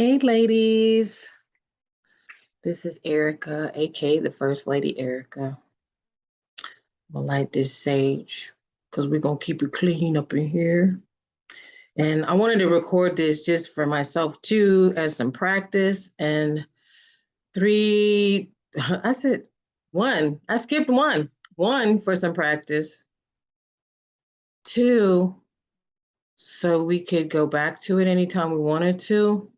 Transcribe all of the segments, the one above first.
Hey, ladies. This is Erica, aka the First Lady Erica. Gonna light this sage because we're gonna keep it clean up in here. And I wanted to record this just for myself too, as some practice. And three, I said one, I skipped one. One for some practice. Two, so we could go back to it anytime we wanted to.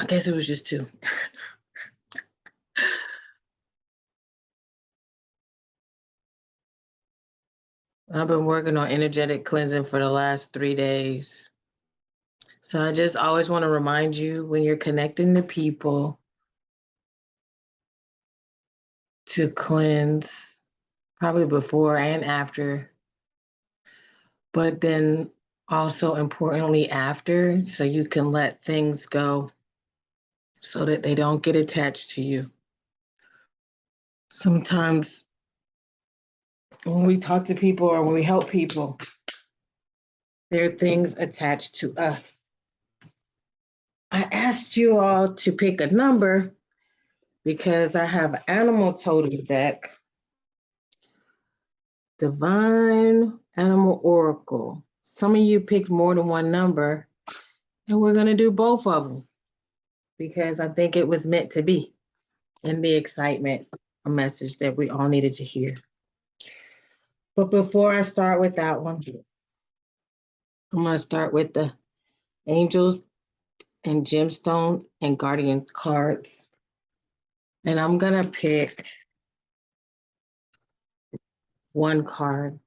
I guess it was just two. I've been working on energetic cleansing for the last three days. So I just always want to remind you when you're connecting to people to cleanse, probably before and after. But then also importantly after, so you can let things go so that they don't get attached to you. Sometimes when we talk to people or when we help people, there are things attached to us. I asked you all to pick a number because I have animal totem deck, divine animal oracle. Some of you picked more than one number, and we're going to do both of them because I think it was meant to be in the excitement, a message that we all needed to hear. But before I start with that one, I'm going to start with the angels and gemstone and guardian cards. And I'm going to pick one card.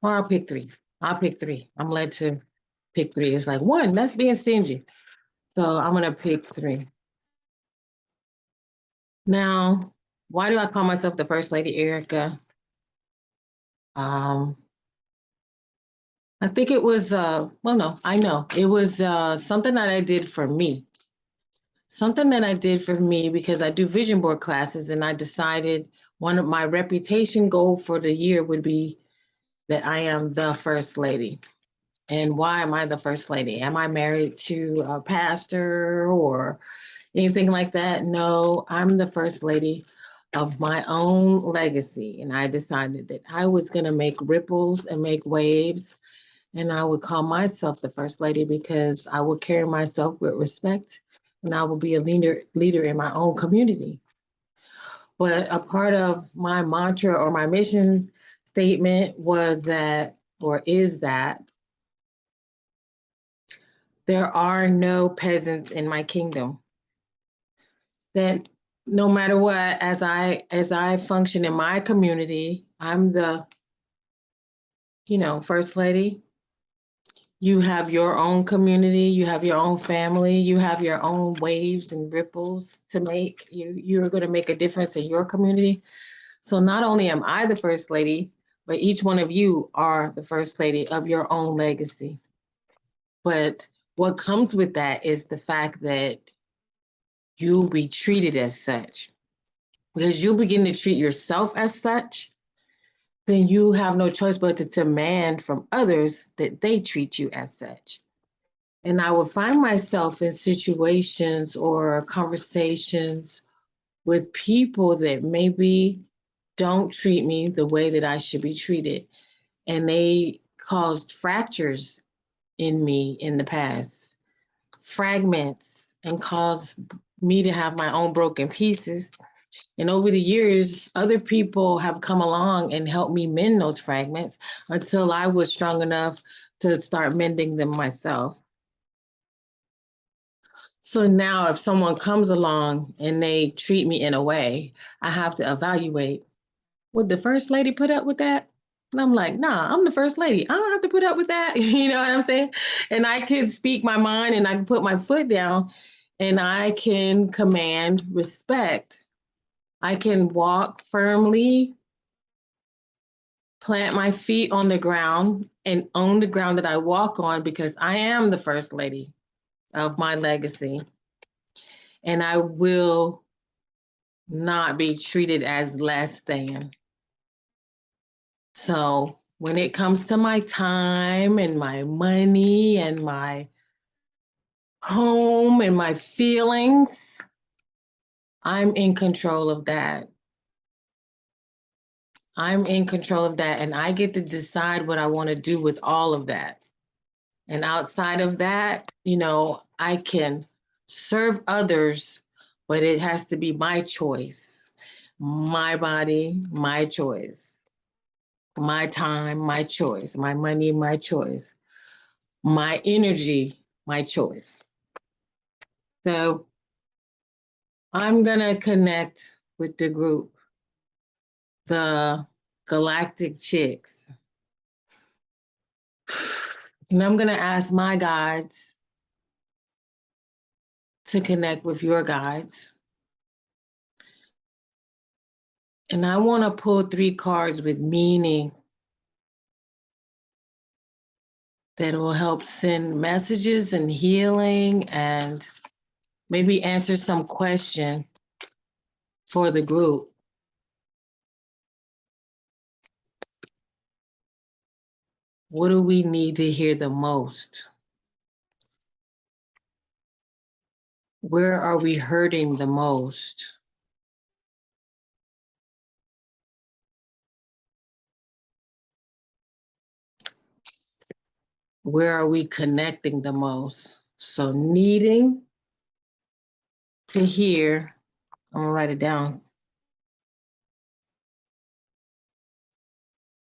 Or I'll pick three. I'll pick three. I'm led to pick three. It's like one, that's being stingy. So I'm going to pick three. Now, why do I call myself the First Lady Erica? Um, I think it was, uh, well, no, I know. It was uh, something that I did for me. Something that I did for me because I do vision board classes and I decided one of my reputation goal for the year would be that I am the First Lady. And why am I the First Lady? Am I married to a pastor or anything like that? No, I'm the First Lady of my own legacy. And I decided that I was going to make ripples and make waves. And I would call myself the First Lady because I would carry myself with respect and I will be a leader, leader in my own community. But a part of my mantra or my mission statement was that, or is that, there are no peasants in my kingdom. That no matter what, as I as I function in my community, I'm the, you know, first lady. You have your own community, you have your own family, you have your own waves and ripples to make. You you're going to make a difference in your community. So not only am I the first lady, but each one of you are the first lady of your own legacy. But what comes with that is the fact that you'll be treated as such. Because you begin to treat yourself as such, then you have no choice but to demand from others that they treat you as such. And I would find myself in situations or conversations with people that maybe don't treat me the way that I should be treated. And they caused fractures in me in the past, fragments, and caused me to have my own broken pieces. And over the years, other people have come along and helped me mend those fragments until I was strong enough to start mending them myself. So now if someone comes along and they treat me in a way, I have to evaluate, would the first lady put up with that? And I'm like, nah, I'm the first lady. I don't have to put up with that. you know what I'm saying? And I can speak my mind and I can put my foot down and I can command respect. I can walk firmly, plant my feet on the ground and own the ground that I walk on because I am the first lady of my legacy. And I will not be treated as less than So when it comes to my time and my money and my home and my feelings, I'm in control of that. I'm in control of that and I get to decide what I want to do with all of that. And outside of that, you know, I can serve others, but it has to be my choice, my body, my choice, my time, my choice, my money, my choice, my energy, my choice. So I'm gonna connect with the group, the Galactic Chicks. And I'm gonna ask my guides to connect with your guides. And I wanna pull three cards with meaning that will help send messages and healing and maybe answer some question for the group. What do we need to hear the most? Where are we hurting the most? Where are we connecting the most? So needing to hear, I'm gonna write it down.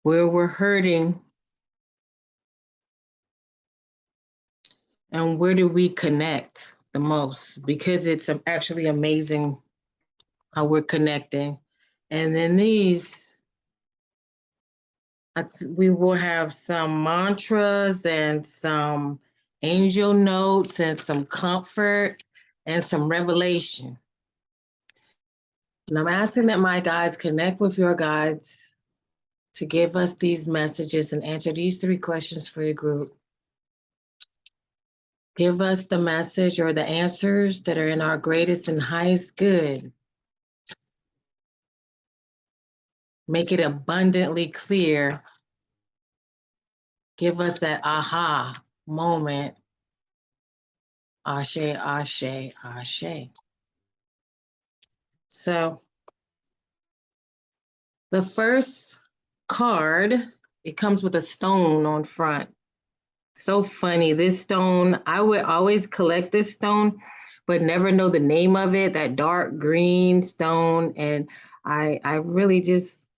Where we're hurting and where do we connect the most? Because it's actually amazing how we're connecting. And then these, we will have some mantras and some angel notes and some comfort and some revelation. And I'm asking that my guides connect with your guides to give us these messages and answer these three questions for your group. Give us the message or the answers that are in our greatest and highest good. Make it abundantly clear. Give us that aha moment. Ashe, ashe, ashe. So the first card, it comes with a stone on front. So funny. This stone, I would always collect this stone, but never know the name of it, that dark green stone. And I I really just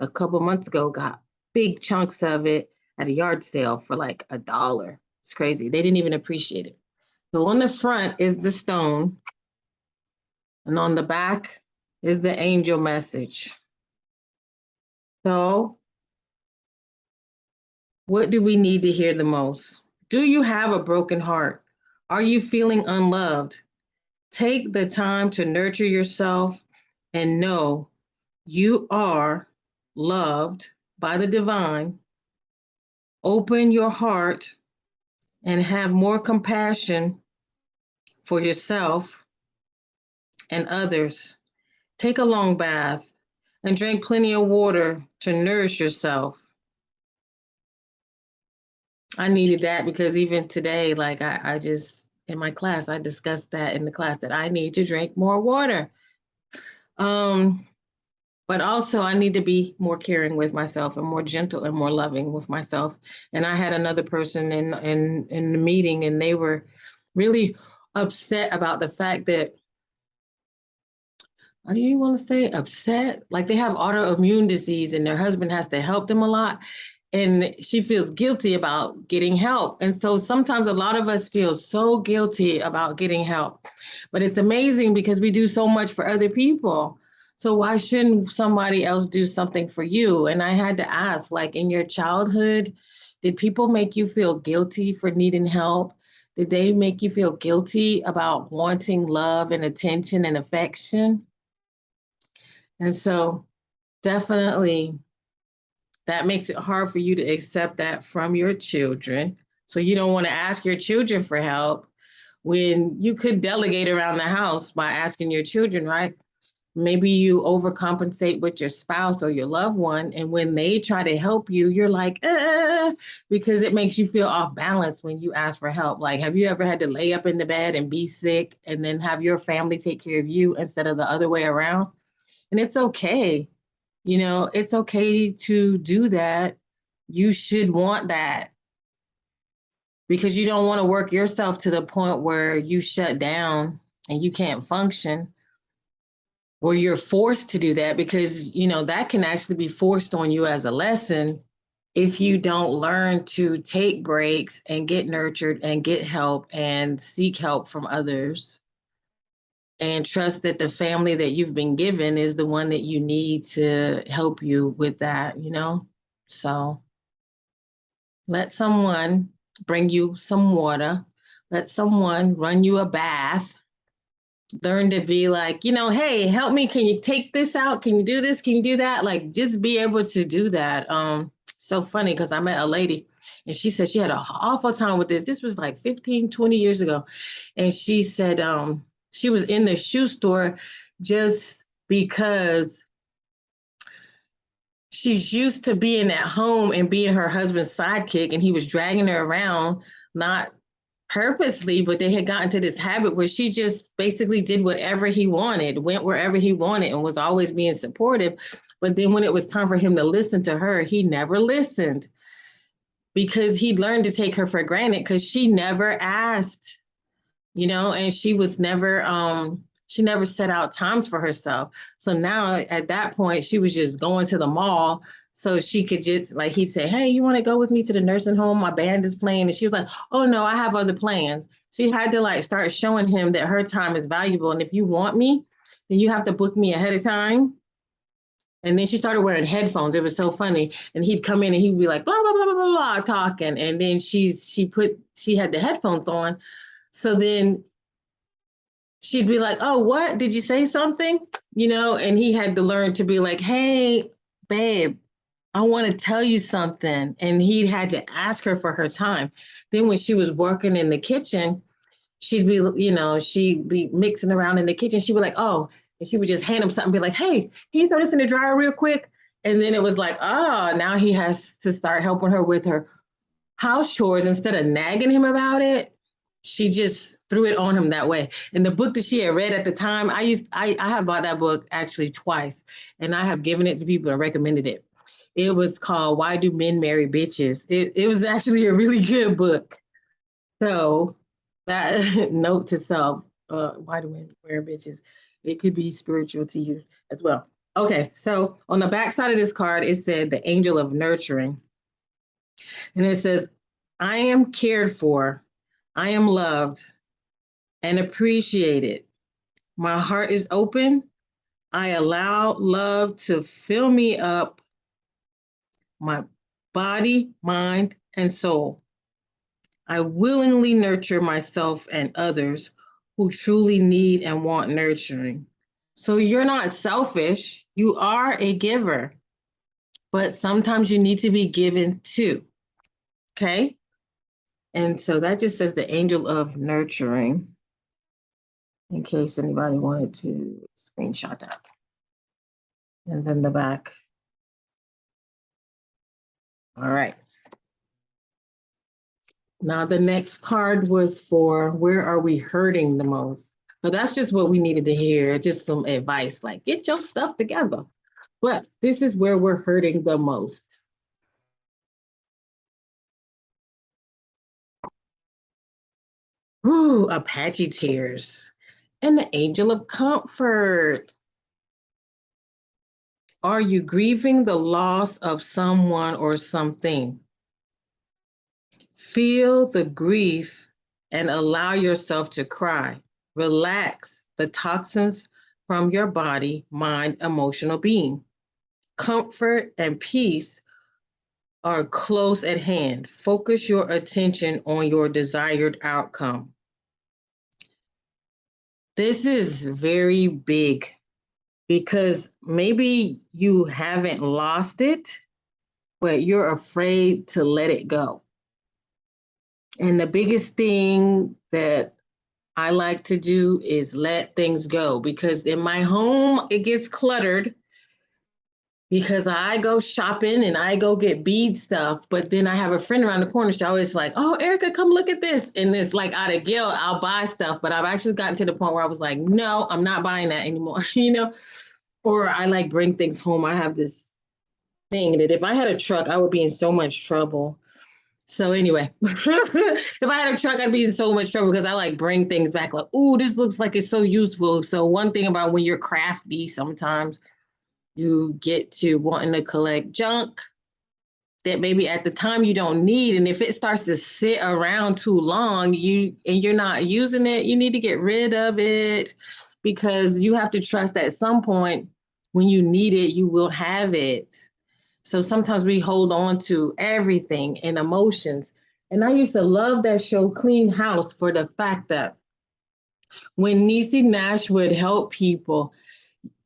a couple months ago got big chunks of it at a yard sale for like a dollar. It's crazy. They didn't even appreciate it. So on the front is the stone. And on the back is the angel message. So what do we need to hear the most? Do you have a broken heart? Are you feeling unloved? Take the time to nurture yourself and know you are loved by the divine. Open your heart and have more compassion for yourself and others. Take a long bath and drink plenty of water to nourish yourself. I needed that because even today, like I, I just in my class, I discussed that in the class that I need to drink more water. Um, but also I need to be more caring with myself and more gentle and more loving with myself. And I had another person in in in the meeting and they were really upset about the fact that how do you want to say upset? Like they have autoimmune disease and their husband has to help them a lot and she feels guilty about getting help. And so sometimes a lot of us feel so guilty about getting help. But it's amazing because we do so much for other people. So why shouldn't somebody else do something for you? And I had to ask, like in your childhood, did people make you feel guilty for needing help? Did they make you feel guilty about wanting love and attention and affection? And so definitely that makes it hard for you to accept that from your children. So you don't want to ask your children for help when you could delegate around the house by asking your children, right? Maybe you overcompensate with your spouse or your loved one. And when they try to help you, you're like, uh, because it makes you feel off balance when you ask for help. Like, have you ever had to lay up in the bed and be sick and then have your family take care of you instead of the other way around? And it's okay. You know, it's okay to do that. You should want that because you don't want to work yourself to the point where you shut down and you can't function or you're forced to do that because you know that can actually be forced on you as a lesson if you don't learn to take breaks and get nurtured and get help and seek help from others and trust that the family that you've been given is the one that you need to help you with that you know? So let someone bring you some water. Let someone run you a bath learn to be like, you know, hey, help me. Can you take this out? Can you do this? Can you do that? Like just be able to do that. Um, so funny because I met a lady and she said she had an awful time with this. This was like 15, 20 years ago. And she said um she was in the shoe store just because she's used to being at home and being her husband's sidekick and he was dragging her around not purposely, but they had gotten to this habit where she just basically did whatever he wanted, went wherever he wanted, and was always being supportive. But then when it was time for him to listen to her, he never listened because he learned to take her for granted because she never asked, you know, and she was never um she never set out times for herself. So now at that point, she was just going to the mall so she could just like he'd say, Hey, you want to go with me to the nursing home? My band is playing. And she was like, Oh no, I have other plans. She had to like start showing him that her time is valuable. And if you want me, then you have to book me ahead of time. And then she started wearing headphones. It was so funny. And he'd come in and he'd be like, blah, blah, blah, blah, blah, blah, talking. And then she's she put she had the headphones on. So then she'd be like, Oh, what? Did you say something? You know, and he had to learn to be like, hey, babe, I want to tell you something. And he had to ask her for her time. Then when she was working in the kitchen, she'd be, you know, she'd be mixing around in the kitchen. She'd be like, oh, and she would just hand him something, be like, hey, can you throw this in the dryer real quick? And then it was like, oh, now he has to start helping her with her house chores instead of nagging him about it. She just threw it on him that way. And the book that she had read at the time, I used I, I have bought that book actually twice, and I have given it to people and recommended it. It was called Why Do Men Marry Bitches? It, it was actually a really good book. So that note to self, uh, why do men wear bitches? It could be spiritual to you as well. Okay, so on the back side of this card, it said the angel of nurturing. And it says, I am cared for, I am loved and appreciated. My heart is open. I allow love to fill me up my body, mind, and soul. I willingly nurture myself and others who truly need and want nurturing. So you're not selfish, you are a giver, but sometimes you need to be given too. Okay? And so that just says the angel of nurturing, in case anybody wanted to screenshot that. And then the back. All right. Now the next card was for where are we hurting the most? So that's just what we needed to hear, just some advice like get your stuff together. But this is where we're hurting the most. Ooh, Apache tears and the angel of comfort. Are you grieving the loss of someone or something? Feel the grief and allow yourself to cry. Relax the toxins from your body, mind, emotional being. Comfort and peace are close at hand. Focus your attention on your desired outcome. This is very big because maybe you haven't lost it, but you're afraid to let it go. And the biggest thing that I like to do is let things go because in my home, it gets cluttered because I go shopping and I go get bead stuff, but then I have a friend around the corner. She always like, "Oh, Erica, come look at this." And it's like out of guilt, I'll buy stuff, but I've actually gotten to the point where I was like, "No, I'm not buying that anymore," you know. Or I like bring things home. I have this thing that if I had a truck, I would be in so much trouble. So anyway, if I had a truck, I'd be in so much trouble because I like bring things back like, "Ooh, this looks like it's so useful." So one thing about when you're crafty, sometimes you get to wanting to collect junk that maybe at the time you don't need. And if it starts to sit around too long you and you're not using it you need to get rid of it because you have to trust that at some point when you need it you will have it. So sometimes we hold on to everything and emotions. And i used to love that show clean house for the fact that when Niecy Nash would help people,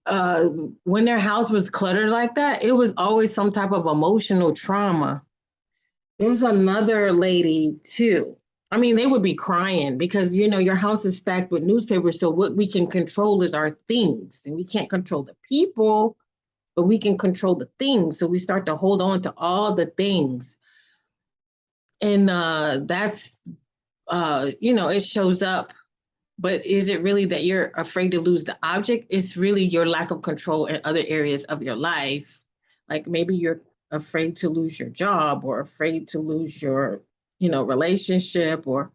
uh, when their house was cluttered like that, it was always some type of emotional trauma. There's another lady too. I mean, they would be crying because you know your house is stacked with newspapers. So what we can control is our things, and we can't control the people, but we can control the things. So we start to hold on to all the things, and uh, that's uh, you know it shows up but is it really that you're afraid to lose the object? It's really your lack of control in other areas of your life. Like maybe you're afraid to lose your job or afraid to lose your, you know, relationship or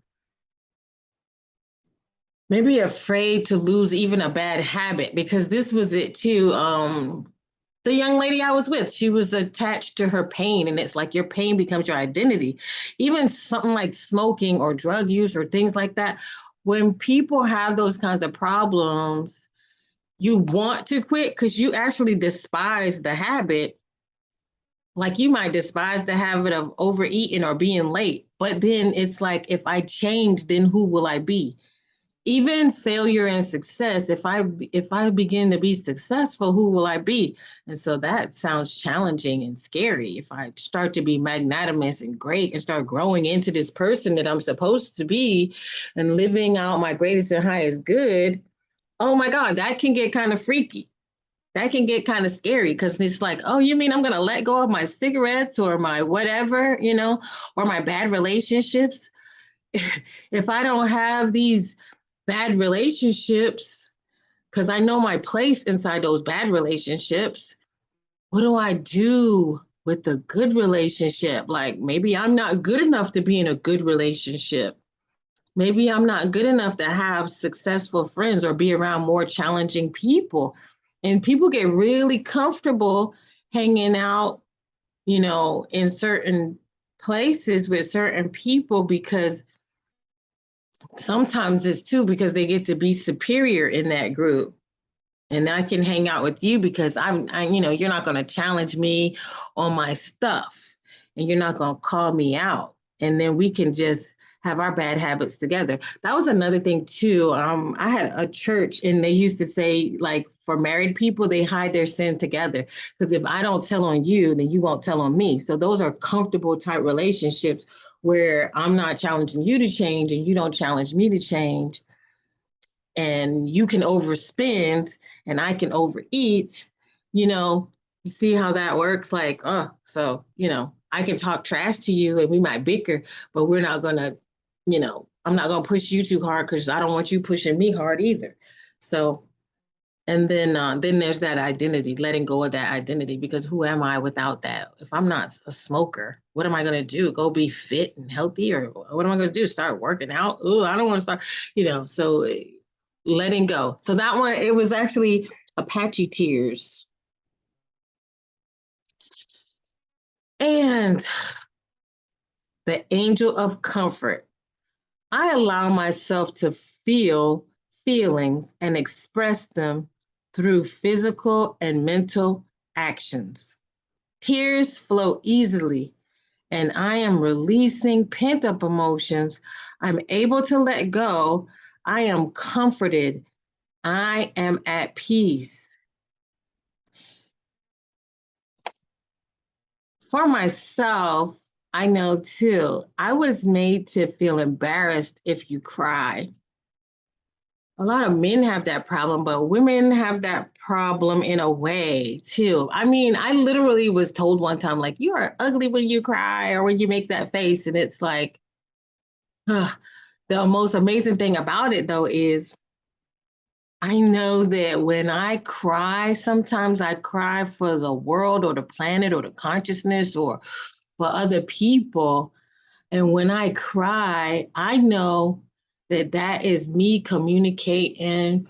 maybe afraid to lose even a bad habit because this was it too. Um, the young lady I was with, she was attached to her pain, and it's like your pain becomes your identity. Even something like smoking or drug use or things like that when people have those kinds of problems, you want to quit because you actually despise the habit. Like you might despise the habit of overeating or being late. But then it's like, if I change, then who will I be? Even failure and success if i if i begin to be successful who will i be? And so that sounds challenging and scary. If i start to be magnanimous and great and start growing into this person that i'm supposed to be and living out my greatest and highest good oh my god that can get kind of freaky. That can get kind of scary because it's like oh you mean i'm going to let go of my cigarettes or my whatever you know or my bad relationships? If i don't have these bad relationships because I know my place inside those bad relationships. What do I do with the good relationship? Like maybe I'm not good enough to be in a good relationship. Maybe I'm not good enough to have successful friends or be around more challenging people. And people get really comfortable hanging out, you know, in certain places with certain people because sometimes it's too because they get to be superior in that group and I can hang out with you because I'm, I, you know, you're not going to challenge me on my stuff and you're not going to call me out. And then we can just have our bad habits together. That was another thing too. Um, I had a church and they used to say like for married people, they hide their sin together. Because if I don't tell on you, then you won't tell on me. So those are comfortable type relationships where I'm not challenging you to change and you don't challenge me to change. And you can overspend and I can overeat, you know, you see how that works? Like, oh, so, you know, I can talk trash to you and we might bicker, but we're not gonna, you know, I'm not gonna push you too hard because I don't want you pushing me hard either. So and then uh, then there's that identity letting go of that identity because who am i without that? If i'm not a smoker what am i going to do? Go be fit and healthy or what am i going to do? Start working out? Oh i don't want to start you know so eh, letting go. So that one it was actually apache tears. And the angel of comfort. I allow myself to feel feelings and express them through physical and mental actions. Tears flow easily, and I am releasing pent up emotions. I'm able to let go. I am comforted. I am at peace. For myself, I know too, I was made to feel embarrassed if you cry. A lot of men have that problem, but women have that problem in a way too. I mean, I literally was told one time, like, you are ugly when you cry or when you make that face. And it's like, the most amazing thing about it though is I know that when I cry, sometimes I cry for the world or the planet or the consciousness or for other people. And when I cry, I know that that is me communicating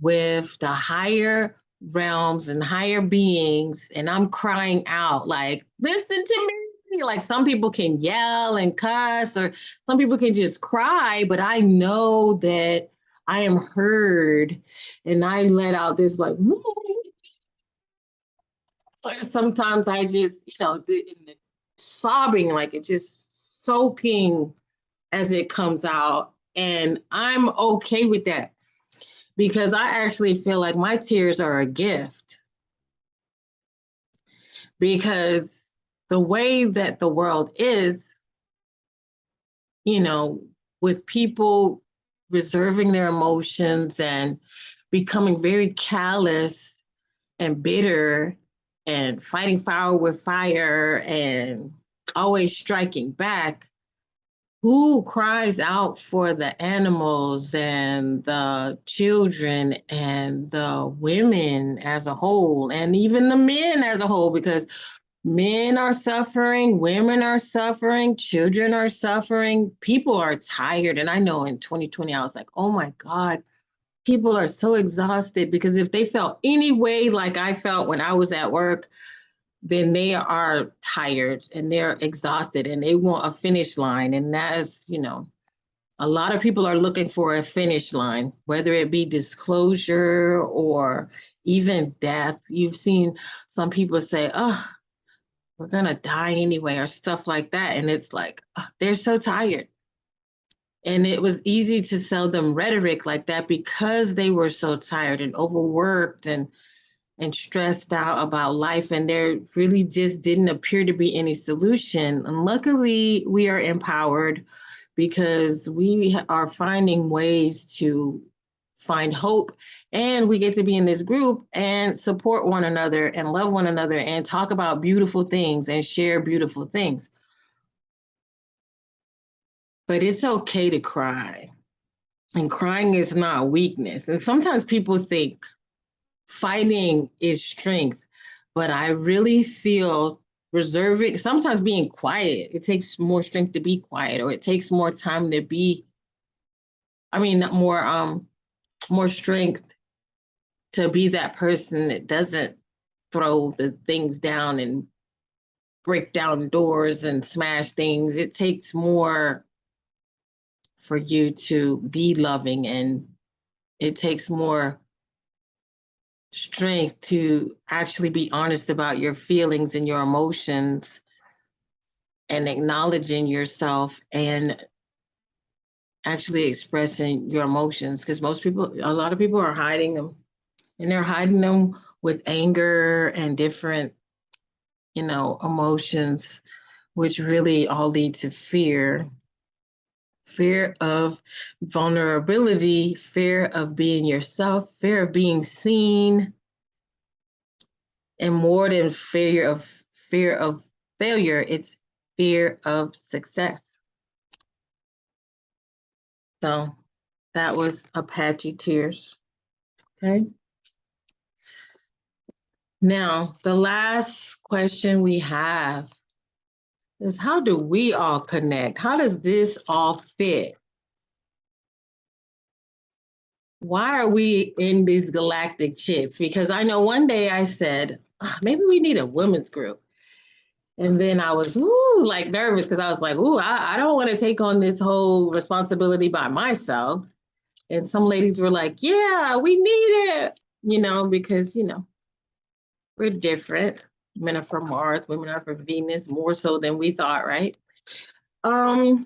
with the higher realms and higher beings and i'm crying out like listen to me. Like some people can yell and cuss or some people can just cry but i know that i am heard and i let out this like sometimes i just you know sobbing like it just soaking as it comes out and I'm okay with that because I actually feel like my tears are a gift. Because the way that the world is, you know, with people reserving their emotions and becoming very callous and bitter and fighting fire with fire and always striking back, who cries out for the animals and the children and the women as a whole and even the men as a whole? Because men are suffering women are suffering children are suffering people are tired. And i know in 2020 i was like oh my god people are so exhausted. Because if they felt any way like i felt when i was at work then they are tired and they're exhausted and they want a finish line. And that is, you know, a lot of people are looking for a finish line, whether it be disclosure or even death. You've seen some people say, oh, we're going to die anyway, or stuff like that. And it's like, oh, they're so tired. And it was easy to sell them rhetoric like that because they were so tired and overworked and and stressed out about life and there really just didn't appear to be any solution. And luckily we are empowered because we are finding ways to find hope and we get to be in this group and support one another and love one another and talk about beautiful things and share beautiful things. But it's okay to cry and crying is not weakness. And sometimes people think fighting is strength, but I really feel reserving, sometimes being quiet, it takes more strength to be quiet, or it takes more time to be, I mean, more, um, more strength to be that person that doesn't throw the things down and break down doors and smash things. It takes more for you to be loving and it takes more strength to actually be honest about your feelings and your emotions and acknowledging yourself and actually expressing your emotions. Because most people a lot of people are hiding them and they're hiding them with anger and different you know emotions which really all lead to fear fear of vulnerability, fear of being yourself, fear of being seen, and more than fear of fear of failure, it's fear of success. So that was Apache Tears. Okay. Now, the last question we have is how do we all connect? How does this all fit? Why are we in these galactic chicks? Because I know one day I said, oh, maybe we need a women's group. And then I was ooh, like nervous because I was like, ooh, I, I don't want to take on this whole responsibility by myself. And some ladies were like, yeah, we need it, you know, because, you know, we're different men are from Mars, women are from Venus, more so than we thought, right? Um,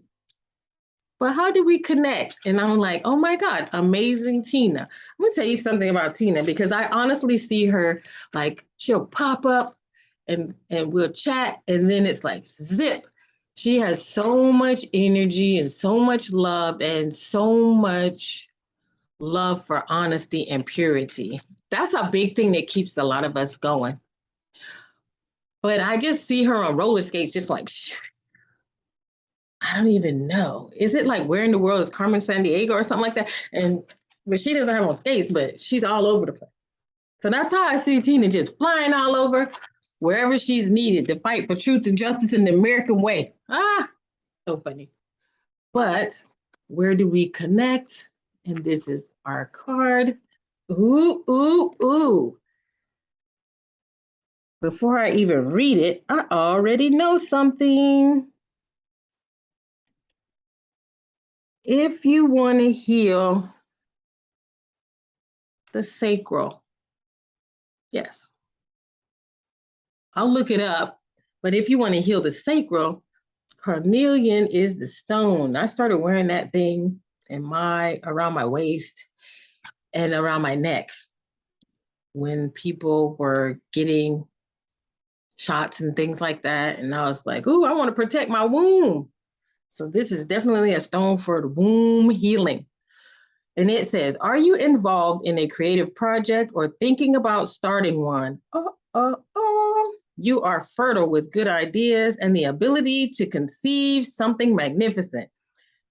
but how do we connect? And I'm like, oh my God, amazing Tina. I'm gonna tell you something about Tina because I honestly see her like she'll pop up and and we'll chat, and then it's like zip. She has so much energy and so much love and so much love for honesty and purity. That's a big thing that keeps a lot of us going. But I just see her on roller skates, just like, I don't even know. Is it like where in the world is Carmen Sandiego or something like that? And but she doesn't have on skates, but she's all over the place. So that's how I see Tina just flying all over wherever she's needed to fight for truth and justice in the American way. Ah, so funny. But where do we connect? And this is our card. Ooh, ooh, ooh. Before I even read it, I already know something. If you want to heal the sacral, yes, I'll look it up. But if you want to heal the sacral, carnelian is the stone. I started wearing that thing in my around my waist and around my neck when people were getting shots and things like that. And I was like, "Ooh, I want to protect my womb." So this is definitely a stone for the womb healing. And it says, "Are you involved in a creative project or thinking about starting one?" Oh, oh, oh. You are fertile with good ideas and the ability to conceive something magnificent.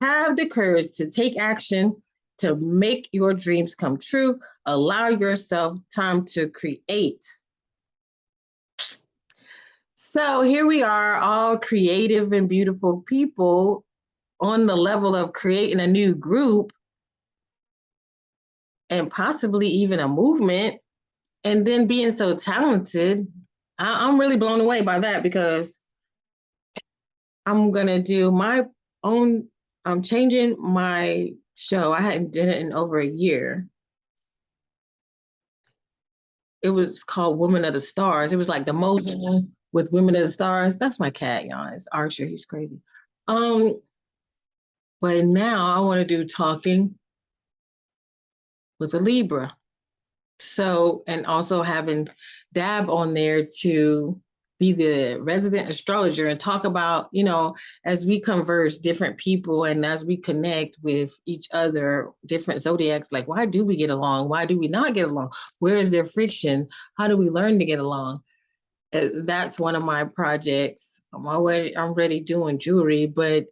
Have the courage to take action to make your dreams come true. Allow yourself time to create. So here we are, all creative and beautiful people on the level of creating a new group and possibly even a movement, and then being so talented. I, I'm really blown away by that because I'm gonna do my own. I'm changing my show. I hadn't done it in over a year. It was called Woman of the Stars. It was like the most mm-hmm. With Women the Stars. That's my cat, y'all. It's Archer. He's crazy. Um, but now I want to do talking with a Libra. So, and also having Dab on there to be the resident astrologer and talk about, you know, as we converse different people and as we connect with each other, different zodiacs, like why do we get along? Why do we not get along? Where is there friction? How do we learn to get along? Uh, that's one of my projects. I'm already I'm already doing jewelry, but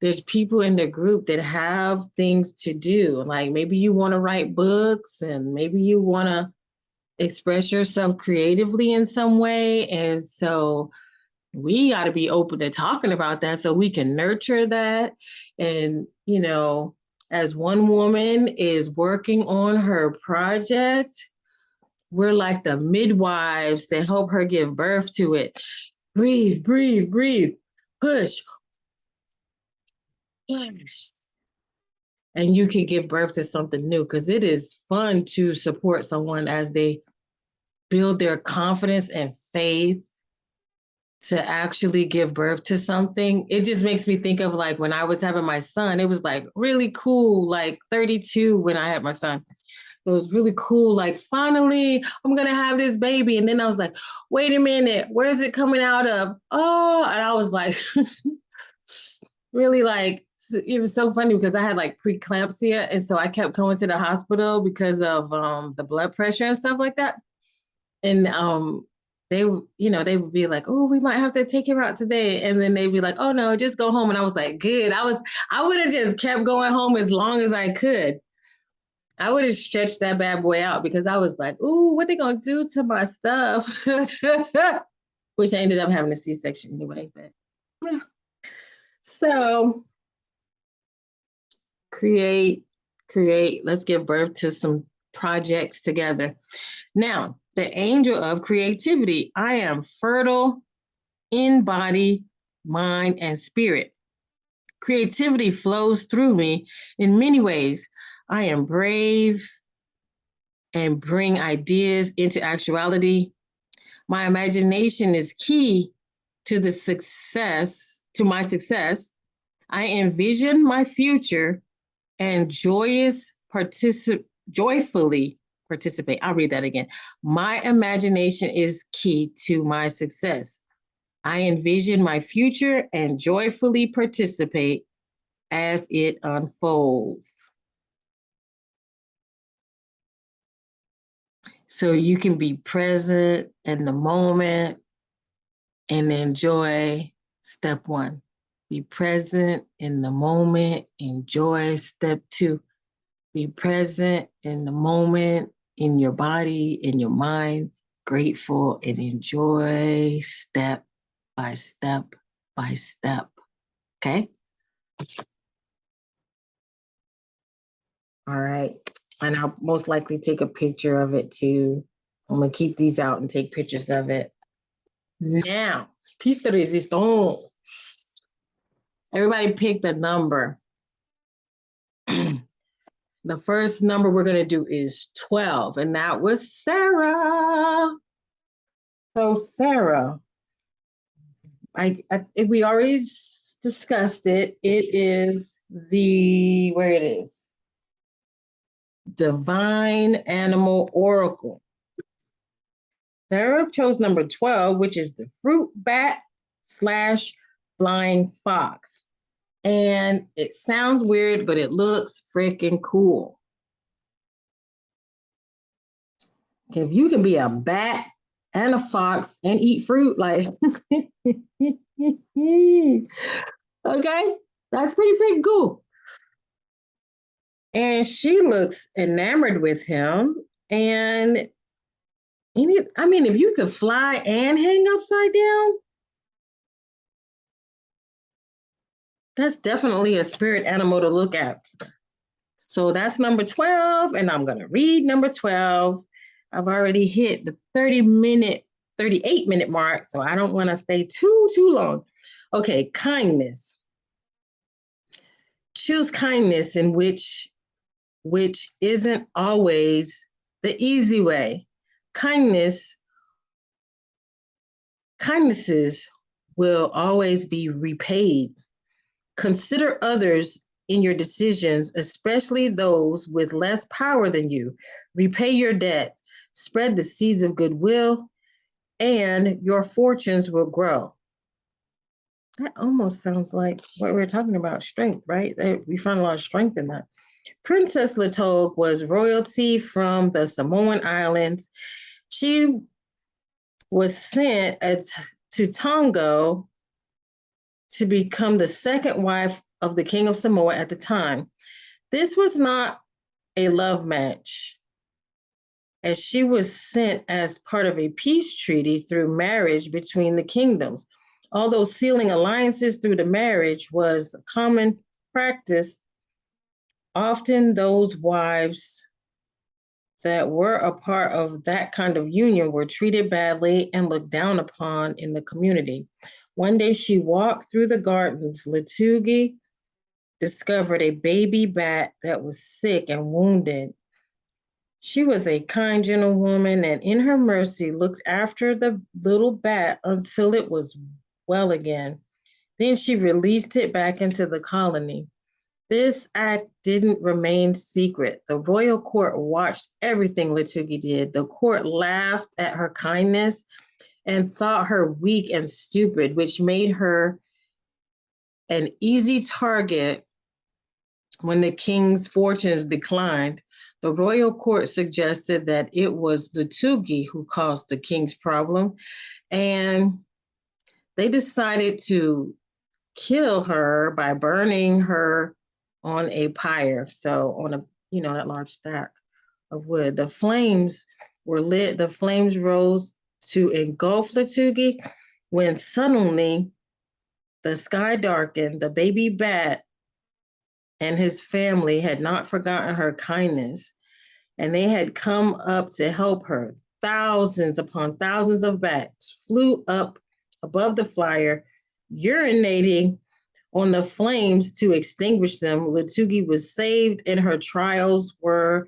there's people in the group that have things to do. Like maybe you want to write books and maybe you want to express yourself creatively in some way. And so we got to be open to talking about that so we can nurture that. And, you know, as one woman is working on her project, we're like the midwives that help her give birth to it. Breathe, breathe, breathe, push, push. And you can give birth to something new because it is fun to support someone as they build their confidence and faith to actually give birth to something. It just makes me think of like when I was having my son, it was like really cool, like 32 when I had my son. It was really cool. Like, finally, I'm gonna have this baby. And then I was like, wait a minute, where's it coming out of? Oh, and I was like, really like, it was so funny because I had like preeclampsia. And so I kept going to the hospital because of um, the blood pressure and stuff like that. And um, they, you know, they would be like, "Oh, we might have to take her out today," and then they'd be like, "Oh no, just go home." And I was like, "Good." I was, I would have just kept going home as long as I could. I would have stretched that bad boy out because I was like, "Ooh, what they gonna do to my stuff?" Which I ended up having a C-section anyway. But yeah. so create, create. Let's give birth to some projects together. Now, the angel of creativity. I am fertile in body, mind, and spirit. Creativity flows through me in many ways. I am brave and bring ideas into actuality. My imagination is key to the success, to my success. I envision my future and joyous particip joyfully participate. I'll read that again. My imagination is key to my success. I envision my future and joyfully participate as it unfolds. So you can be present in the moment and enjoy step one. Be present in the moment, enjoy step two. Be present in the moment, in your body, in your mind, grateful and enjoy step by step by step. Okay? All right. And I'll most likely take a picture of it too. I'm gonna keep these out and take pictures of it. Now, piece de resistance. Everybody pick the number. the first number we're gonna do is 12, and that was Sarah. So Sarah, I, I we already discussed it. It is the, where it is. Divine Animal Oracle. Sarah chose number 12, which is the fruit bat slash blind fox. And it sounds weird, but it looks freaking cool. If you can be a bat and a fox and eat fruit, like, okay, that's pretty freaking cool. And she looks enamored with him. And any, I mean, if you could fly and hang upside down, that's definitely a spirit animal to look at. So that's number 12, and I'm going to read number 12. I've already hit the 30 minute, 38 minute mark, so I don't want to stay too, too long. Okay, kindness. Choose kindness in which which isn't always the easy way. Kindness kindnesses will always be repaid. Consider others in your decisions, especially those with less power than you. Repay your debts, spread the seeds of goodwill, and your fortunes will grow. That almost sounds like what we we're talking about strength, right? We find a lot of strength in that. Princess Latogue was royalty from the Samoan Islands. She was sent to Tonga to become the second wife of the King of Samoa at the time. This was not a love match, as she was sent as part of a peace treaty through marriage between the kingdoms. Although sealing alliances through the marriage was a common practice, often those wives that were a part of that kind of union were treated badly and looked down upon in the community. One day she walked through the gardens. Latugi discovered a baby bat that was sick and wounded. She was a kind, gentlewoman and in her mercy looked after the little bat until it was well again. Then she released it back into the colony. This act didn't remain secret. The royal court watched everything Latugi did. The court laughed at her kindness and thought her weak and stupid, which made her an easy target when the king's fortunes declined. The royal court suggested that it was the Tugi who caused the king's problem, and they decided to kill her by burning her on a pyre. So on a, you know, that large stack of wood. The flames were lit, the flames rose to engulf Latugi when suddenly the sky darkened. The baby bat and his family had not forgotten her kindness, and they had come up to help her. Thousands upon thousands of bats flew up above the flyer, urinating on the flames to extinguish them. Latugi was saved, and her trials were,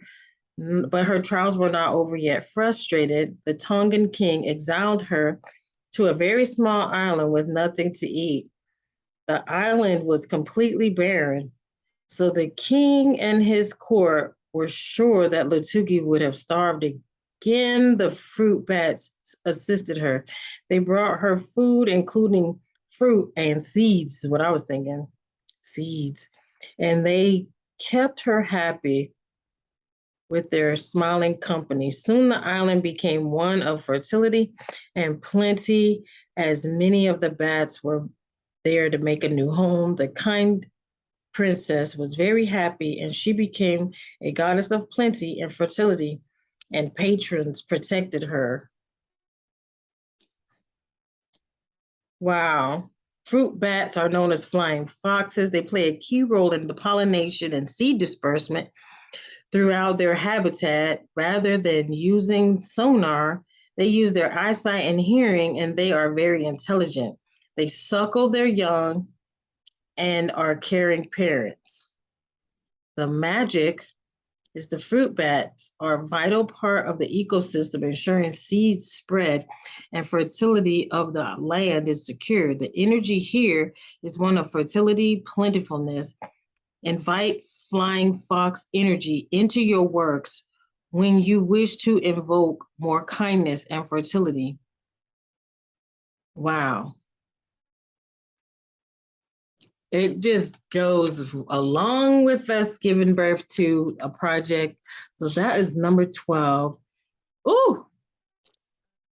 but her trials were not over yet. Frustrated, the Tongan king exiled her to a very small island with nothing to eat. The island was completely barren, so the king and his court were sure that Latugi would have starved again. The fruit bats assisted her. They brought her food, including fruit and seeds, is what I was thinking. Seeds. And they kept her happy with their smiling company. Soon the island became one of fertility and plenty, as many of the bats were there to make a new home. The kind princess was very happy and she became a goddess of plenty and fertility, and patrons protected her. Wow. Fruit bats are known as flying foxes. They play a key role in the pollination and seed disbursement throughout their habitat. Rather than using sonar, they use their eyesight and hearing, and they are very intelligent. They suckle their young and are caring parents. The magic is the fruit bats are a vital part of the ecosystem, ensuring seed spread and fertility of the land is secured. The energy here is one of fertility, plentifulness. Invite flying fox energy into your works when you wish to invoke more kindness and fertility. Wow it just goes along with us giving birth to a project. So that is number 12. Ooh,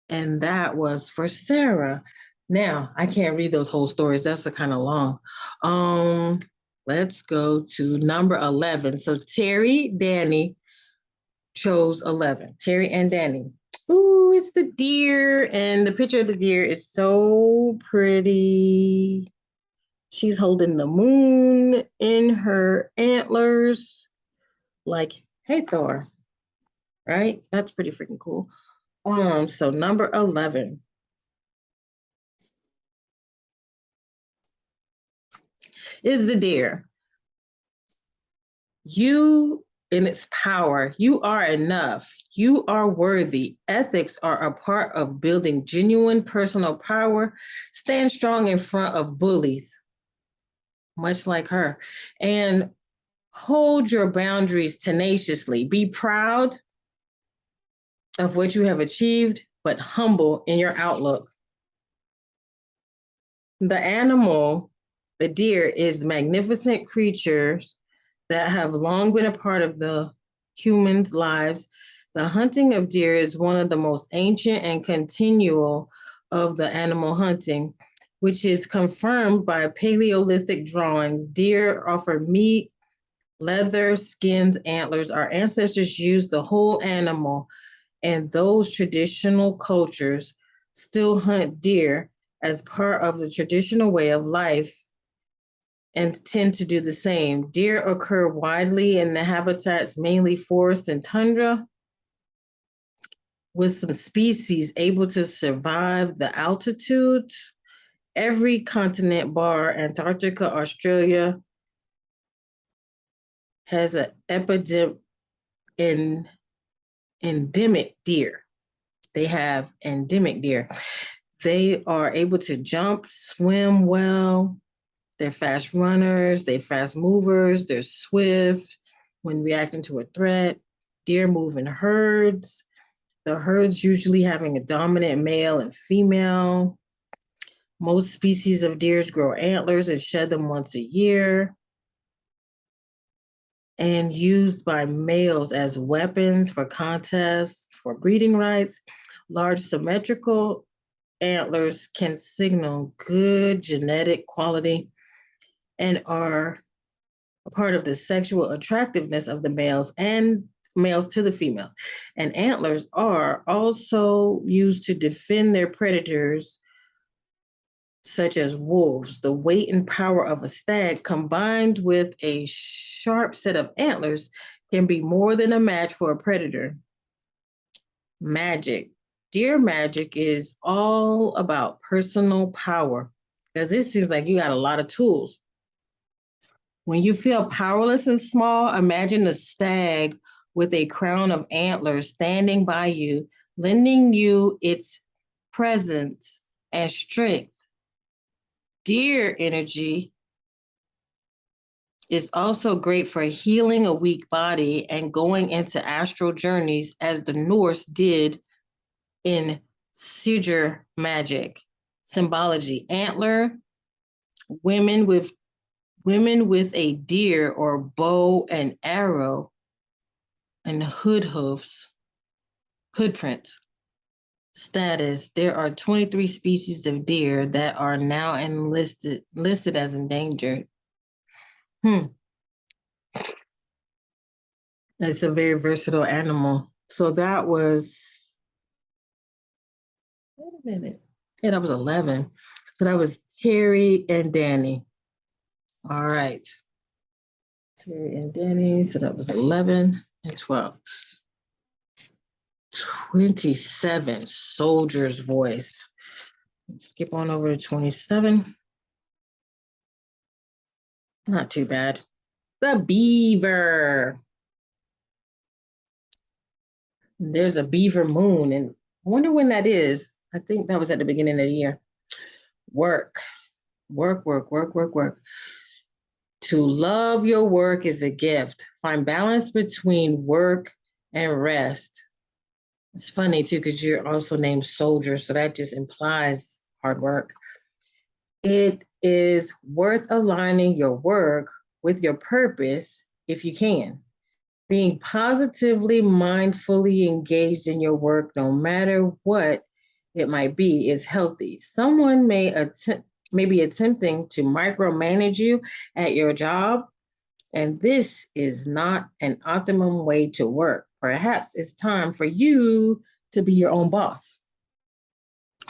and that was for Sarah. Now, I can't read those whole stories. That's a kind of long. Um, let's go to number 11. So Terry, Danny chose 11. Terry and Danny. Ooh, it's the deer. And the picture of the deer is so pretty. She's holding the moon in her antlers, like hey, Thor, right? That's pretty freaking cool. Um, so number 11. Is the deer. You in its power, you are enough. You are worthy. Ethics are a part of building genuine personal power. Stand strong in front of bullies much like her. And hold your boundaries tenaciously. Be proud of what you have achieved, but humble in your outlook. The animal, the deer, is magnificent creatures that have long been a part of the humans' lives. The hunting of deer is one of the most ancient and continual of the animal hunting which is confirmed by Paleolithic drawings. Deer offer meat, leather, skins, antlers. Our ancestors used the whole animal, and those traditional cultures still hunt deer as part of the traditional way of life and tend to do the same. Deer occur widely in the habitats, mainly forest and tundra, with some species able to survive the altitude every continent bar Antarctica, Australia has an epidemic in endemic deer. They have endemic deer. They are able to jump, swim well. They're fast runners, they're fast movers, they're swift when reacting to a threat. Deer move in herds. The herds usually having a dominant male and female. Most species of deers grow antlers and shed them once a year and used by males as weapons for contests, for breeding rights. Large symmetrical antlers can signal good genetic quality and are a part of the sexual attractiveness of the males and males to the females. And antlers are also used to defend their predators such as wolves, the weight and power of a stag combined with a sharp set of antlers can be more than a match for a predator. Magic. Deer magic is all about personal power because it seems like you got a lot of tools. When you feel powerless and small, imagine a stag with a crown of antlers standing by you, lending you its presence and strength deer energy is also great for healing a weak body and going into astral journeys as the Norse did in Sigr magic symbology. Antler, women with women with a deer or bow and arrow and hood hoofs, hood prints. Status, there are twenty-three species of deer that are now enlisted, listed as endangered. Hmm. It's a very versatile animal. So that was. Wait a minute. Yeah, that was eleven. So that was Terry and Danny. All right. Terry and Danny, so that was eleven and twelve. Twenty-seven, Soldier's Voice. Skip on over to twenty-seven. Not too bad. The Beaver. There's a beaver moon, and I wonder when that is. I think that was at the beginning of the year. Work, work, work, work, work, work. To love your work is a gift. Find balance between work and rest. It's funny too, because you're also named soldier, so that just implies hard work. It is worth aligning your work with your purpose if you can being positively, mindfully engaged in your work, no matter what it might be, is healthy. Someone may attempt, may be attempting to micromanage you at your job, and this is not an optimum way to work. Perhaps it's time for you to be your own boss.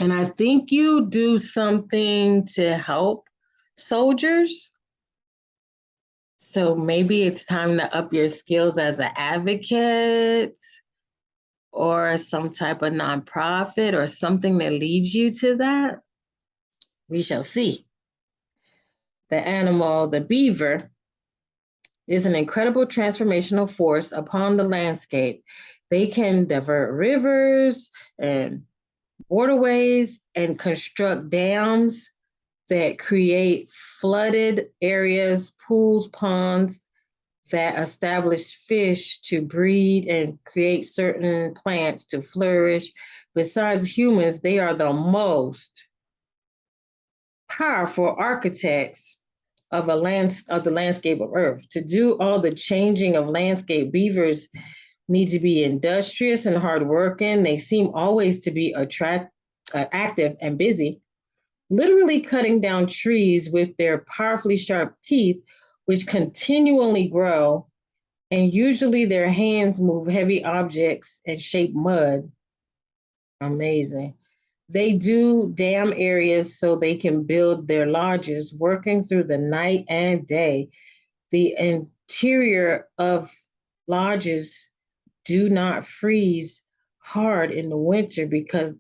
And I think you do something to help soldiers so maybe it's time to up your skills as an advocate or some type of nonprofit or something that leads you to that. We shall see. The animal, the beaver, is an incredible transformational force upon the landscape. They can divert rivers and waterways and construct dams that create flooded areas, pools, ponds that establish fish to breed and create certain plants to flourish. Besides humans, they are the most powerful architects of a land of the landscape of Earth. To do all the changing of landscape, beavers need to be industrious and hardworking. They seem always to be attract, uh, active and busy literally cutting down trees with their powerfully sharp teeth, which continually grow. And usually their hands move heavy objects and shape mud. Amazing. They do dam areas so they can build their lodges, working through the night and day. The interior of lodges do not freeze hard in the winter because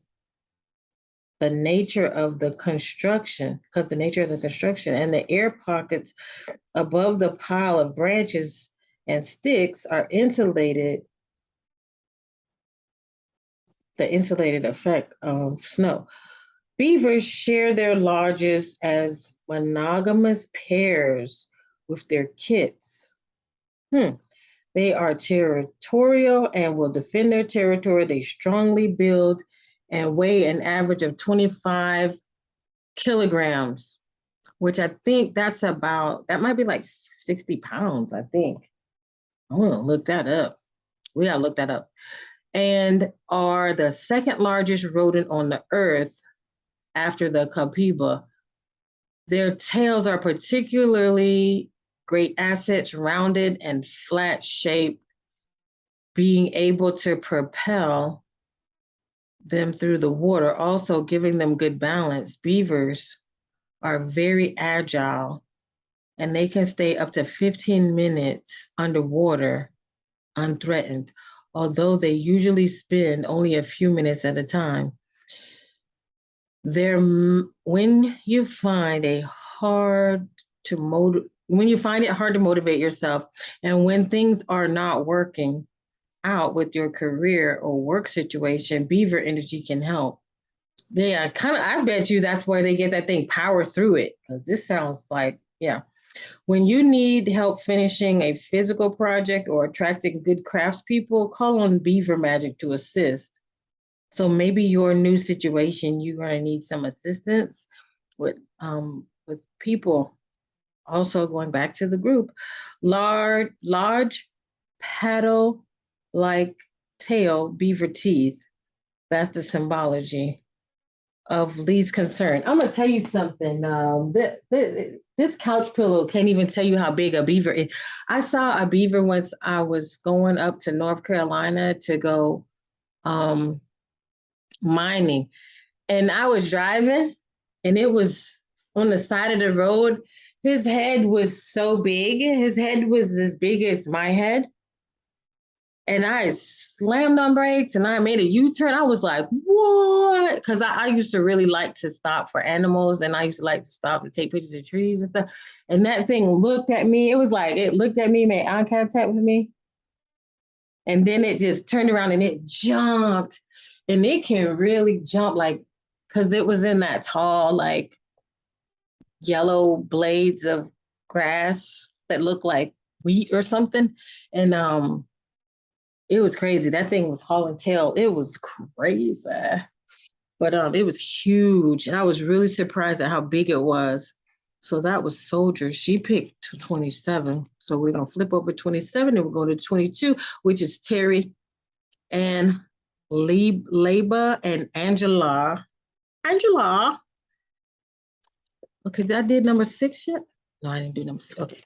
the nature of the construction, because the nature of the construction and the air pockets above the pile of branches and sticks are insulated, the insulated effect of snow. Beavers share their lodges as monogamous pairs with their kits. Hmm. They are territorial and will defend their territory. They strongly build and weigh an average of 25 kilograms, which I think that's about, that might be like 60 pounds, I think. I'm gonna look that up. We gotta look that up. And are the second largest rodent on the earth after the capybara. Their tails are particularly great assets, rounded and flat shaped, being able to propel them through the water, also giving them good balance. Beavers are very agile and they can stay up to 15 minutes underwater unthreatened, although they usually spend only a few minutes at a time. There, mm, when you find a hard to motivate, when you find it hard to motivate yourself, and when things are not working, out with your career or work situation, Beaver Energy can help. Yeah, kind of. I bet you that's where they get that thing power through it because this sounds like yeah. When you need help finishing a physical project or attracting good craftspeople, call on Beaver Magic to assist. So maybe your new situation, you're going to need some assistance with um, with people. Also, going back to the group, large large paddle like tail, beaver teeth. That's the symbology of Lee's concern. I'm gonna tell you something. Um, th- th- this couch pillow can't even tell you how big a beaver is. I saw a beaver once I was going up to North Carolina to go um, mining, and I was driving, and it was on the side of the road. His head was so big. His head was as big as my head and I slammed on brakes and I made a U-turn. I was like, what? Because I, I, used to really like to stop for animals and I used to like to stop and take pictures of trees and stuff. And that thing looked at me. It was like it looked at me, made eye contact with me. And then it just turned around and it jumped. And it can really jump like because it was in that tall, like yellow blades of grass that look like wheat or something. And um it was crazy. That thing was hauling tail. It was crazy. But um, it was huge. And I was really surprised at how big it was. So that was Soldier. She picked 27. So we're going to flip over 27 and we're going to 22, which is Terry and Leba and Angela. Angela. Okay, I did number six yet? No, I didn't do number six. Okay,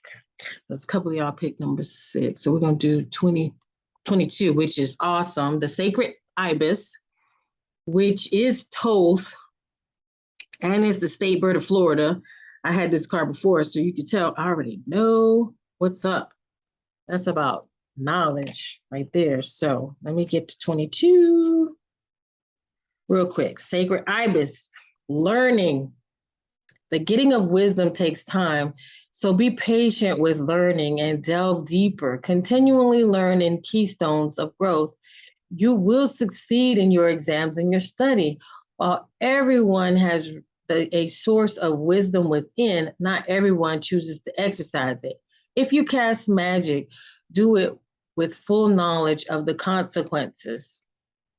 there's a couple of y'all picked number six. So we're going to do 20. 22, which is awesome. The sacred ibis, which is Thoth and is the state bird of Florida. I had this card before, so you can tell I already know what's up. That's about knowledge right there. So let me get to 22 real quick. Sacred ibis, learning. The getting of wisdom takes time. So be patient with learning and delve deeper, continually learn in keystones of growth. You will succeed in your exams and your study. While everyone has a source of wisdom within, not everyone chooses to exercise it. If you cast magic, do it with full knowledge of the consequences.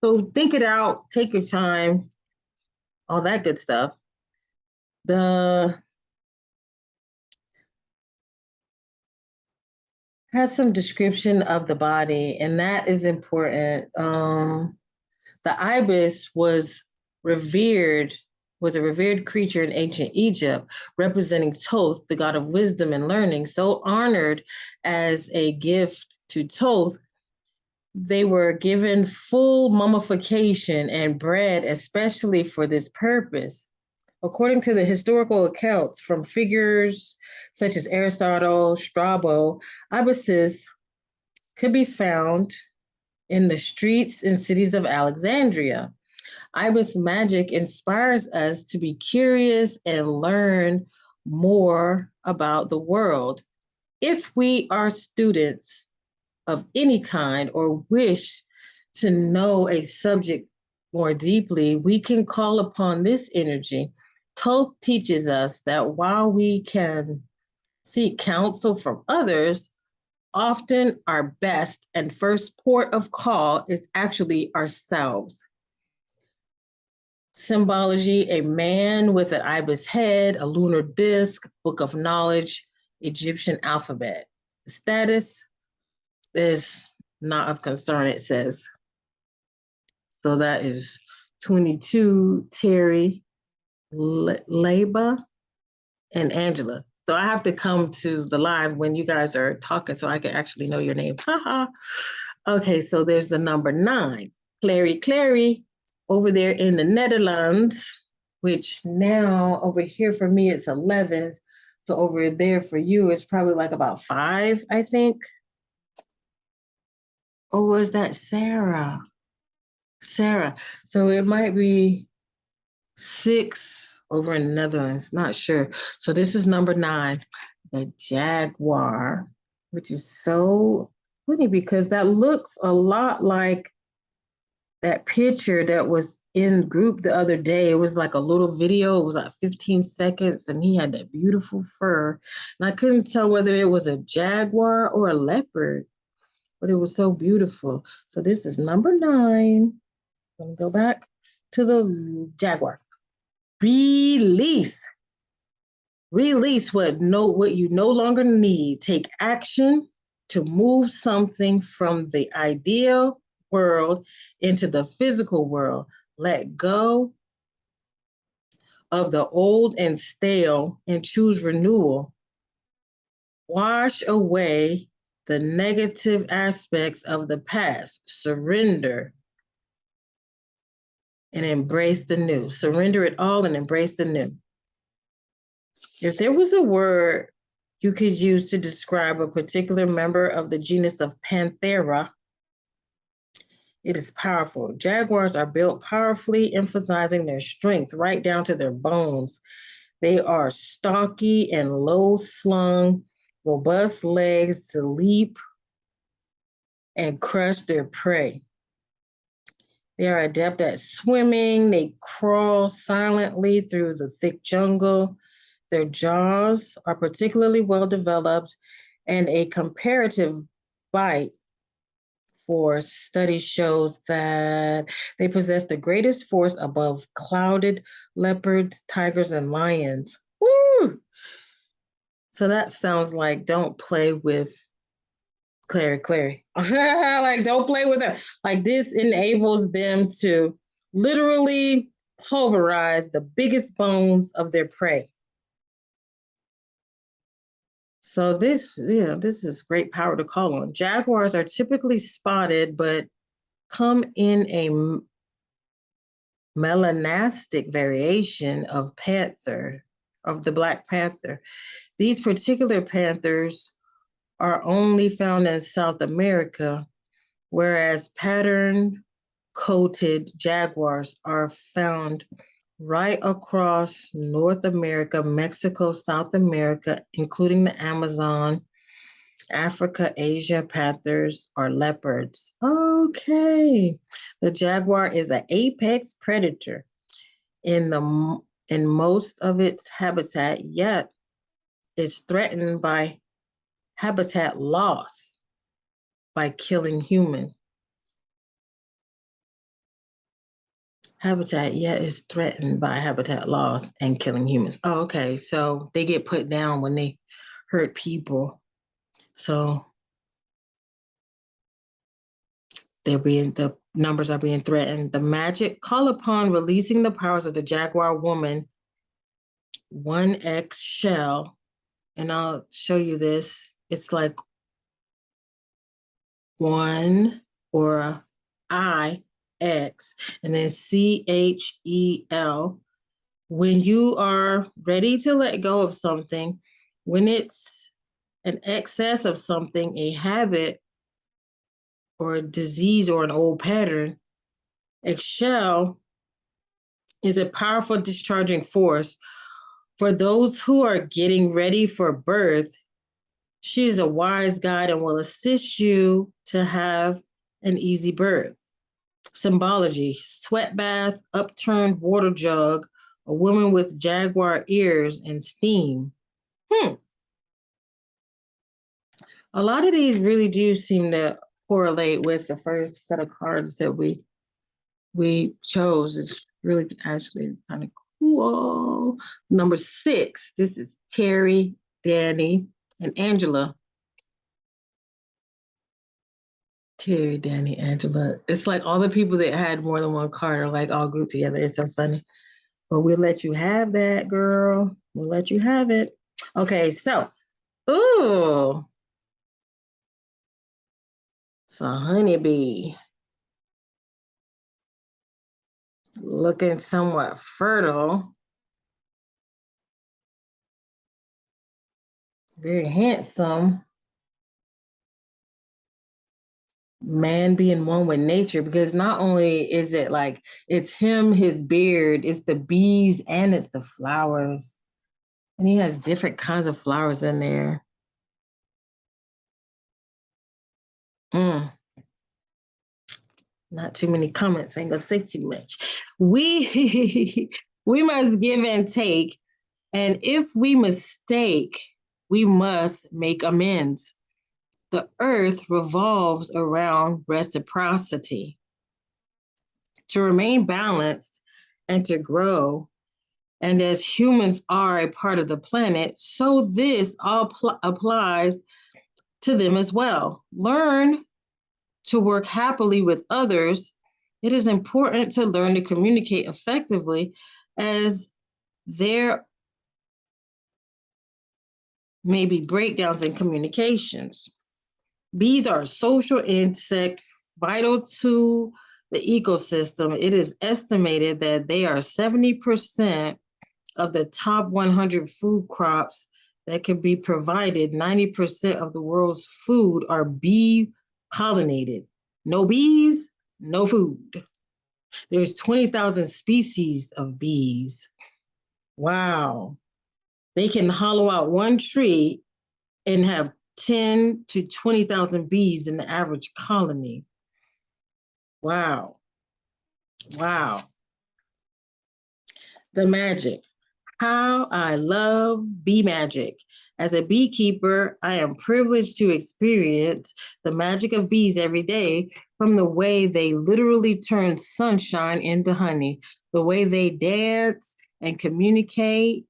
So think it out, take your time, all that good stuff. The has some description of the body, and that is important. Um, the ibis was revered, was a revered creature in ancient Egypt, representing Thoth, the god of wisdom and learning, so honored as a gift to Thoth. They were given full mummification and bread, especially for this purpose. According to the historical accounts from figures such as Aristotle, Strabo, ibises could be found in the streets and cities of Alexandria. Ibis magic inspires us to be curious and learn more about the world. If we are students of any kind or wish to know a subject more deeply, we can call upon this energy Thoth teaches us that while we can seek counsel from others, often our best and first port of call is actually ourselves. Symbology, a man with an ibis head, a lunar disc, book of knowledge, Egyptian alphabet. Status is not of concern, it says. So that is 22, Terry. Leba and Angela. So I have to come to the live when you guys are talking so I can actually know your name. okay, so there's the number nine, Clary Clary over there in the Netherlands, which now over here for me it's 11. So over there for you it's probably like about five, I think. Or was that Sarah? Sarah. So it might be six over in the Netherlands, not sure. So this is number nine, the Jaguar, which is so funny because that looks a lot like that picture that was in group the other day. It was like a little video. It was like 15 seconds, and he had that beautiful fur. And I couldn't tell whether it was a jaguar or a leopard, but it was so beautiful. So this is number nine. Let me go back to the jaguar release release what no what you no longer need take action to move something from the ideal world into the physical world. Let go of the old and stale and choose renewal. Wash away the negative aspects of the past. Surrender and embrace the new. Surrender it all and embrace the new. If there was a word you could use to describe a particular member of the genus of Panthera, it is powerful. Jaguars are built powerfully, emphasizing their strength right down to their bones. They are stocky and low slung, robust legs to leap and crush their prey. They are adept at swimming. They crawl silently through the thick jungle. Their jaws are particularly well developed, and a comparative bite force study shows that they possess the greatest force above clouded leopards, tigers, and lions. Woo! So that sounds like don't play with Clary, Clary. like don't play with her. Like this enables them to literally pulverize the biggest bones of their prey. So this, yeah, this is great power to call on. Jaguars are typically spotted, but come in a melanistic variation of panther, of the black panther. These particular panthers are only found in South America, whereas pattern coated jaguars are found right across North America, Mexico, South America, including the Amazon, Africa, Asia, panthers or leopards. Okay. The jaguar is an apex predator in the in most of its habitat, yet is threatened by habitat loss by killing humans. habitat yet is threatened by habitat loss and killing humans. Oh, okay. So they get put down when they hurt people. So they're being the numbers are being threatened. The magic call upon releasing the powers of the Jaguar woman 1X shell. And I'll show you this. It's like one or I X and then C H E L. When you are ready to let go of something, when it's an excess of something, a habit or a disease or an old pattern, Ixchel is a powerful discharging force for those who are getting ready for birth. She is a wise guide and will assist you to have an easy birth. Symbology, sweat bath, upturned water jug, a woman with jaguar ears and steam. Hmm. A lot of these really do seem to correlate with the first set of cards that we we chose. It's really actually kind of cool. Number six, this is Terry, Danny, and Angela. Terry, Danny, Angela. It's like all the people that had more than one card are like all grouped together. It's so funny. But we'll let you have that, girl. We'll let you have it. Okay, so, ooh. So honeybee. Looking somewhat fertile. Very handsome. man being one with nature because not only is it like it's him, his beard, it's the bees and it's the flowers. And he has different kinds of flowers in there. Mm. Not too many comments, I ain't gonna say too much. We we must give and take, and if we mistake, we must make amends the earth revolves around reciprocity. To remain balanced and to grow, and as humans are a part of the planet, so this all applies to them as well. Learn to work happily with others. It is important to learn to communicate effectively as there may be breakdowns in communications. Bees are a social insect vital to the ecosystem. It is estimated that they are 70% of the top 100 food crops that can be provided. 90% of the world's food are bee pollinated. No bees, no food. There's 20,000 species of bees. Wow. They can hollow out one tree and have 10 to 20,000 bees in the average colony. Wow. Wow. The magic. How I love bee magic. As a beekeeper, I am privileged to experience the magic of bees every day from the way they literally turn sunshine into honey, the way they dance and communicate,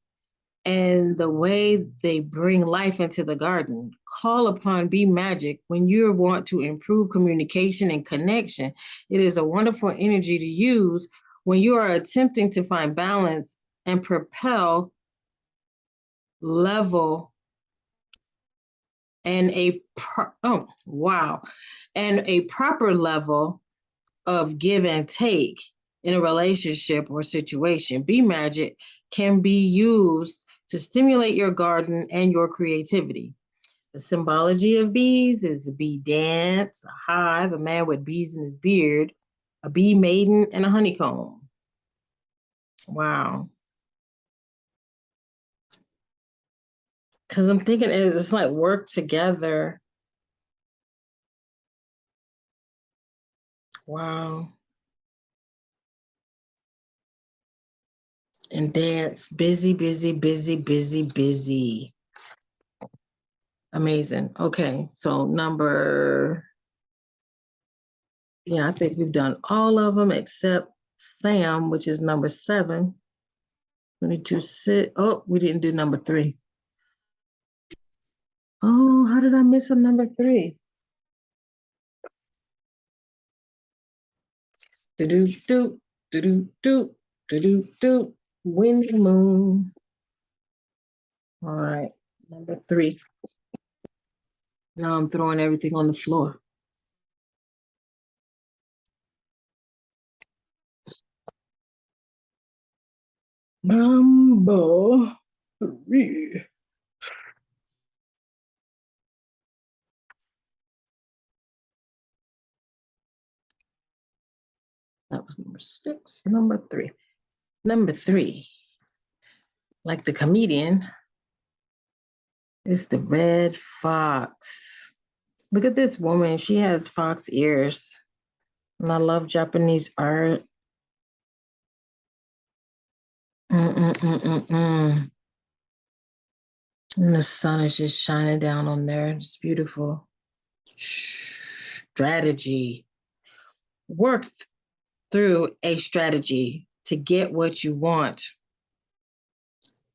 and the way they bring life into the garden. Call upon Bee Magic when you want to improve communication and connection. It is a wonderful energy to use when you are attempting to find balance and propel level and a oh wow and a proper level of give and take in a relationship or situation. Bee magic can be used to stimulate your garden and your creativity. The symbology of bees is a bee dance, a hive, a man with bees in his beard, a bee maiden, and a honeycomb. Wow. Because I'm thinking it's like work together. Wow. And dance. Busy, busy, busy, busy, busy. Amazing. Okay, so number, yeah, I think we've done all of them except Sam, which is number seven. We need to sit, oh, we didn't do number three. Oh, how did I miss a number three? Do do do do do do do do do. Wind and moon. All right, number three. Now I'm throwing everything on the floor. Number three. That was number six, number three. Number three, like the comedian, is the red fox. Look at this woman. She has fox ears. And I love Japanese art. Mm-mm-mm-mm-mm. And the sun is just shining down on there. It's beautiful. Strategy. Work th- through a strategy to get what you want.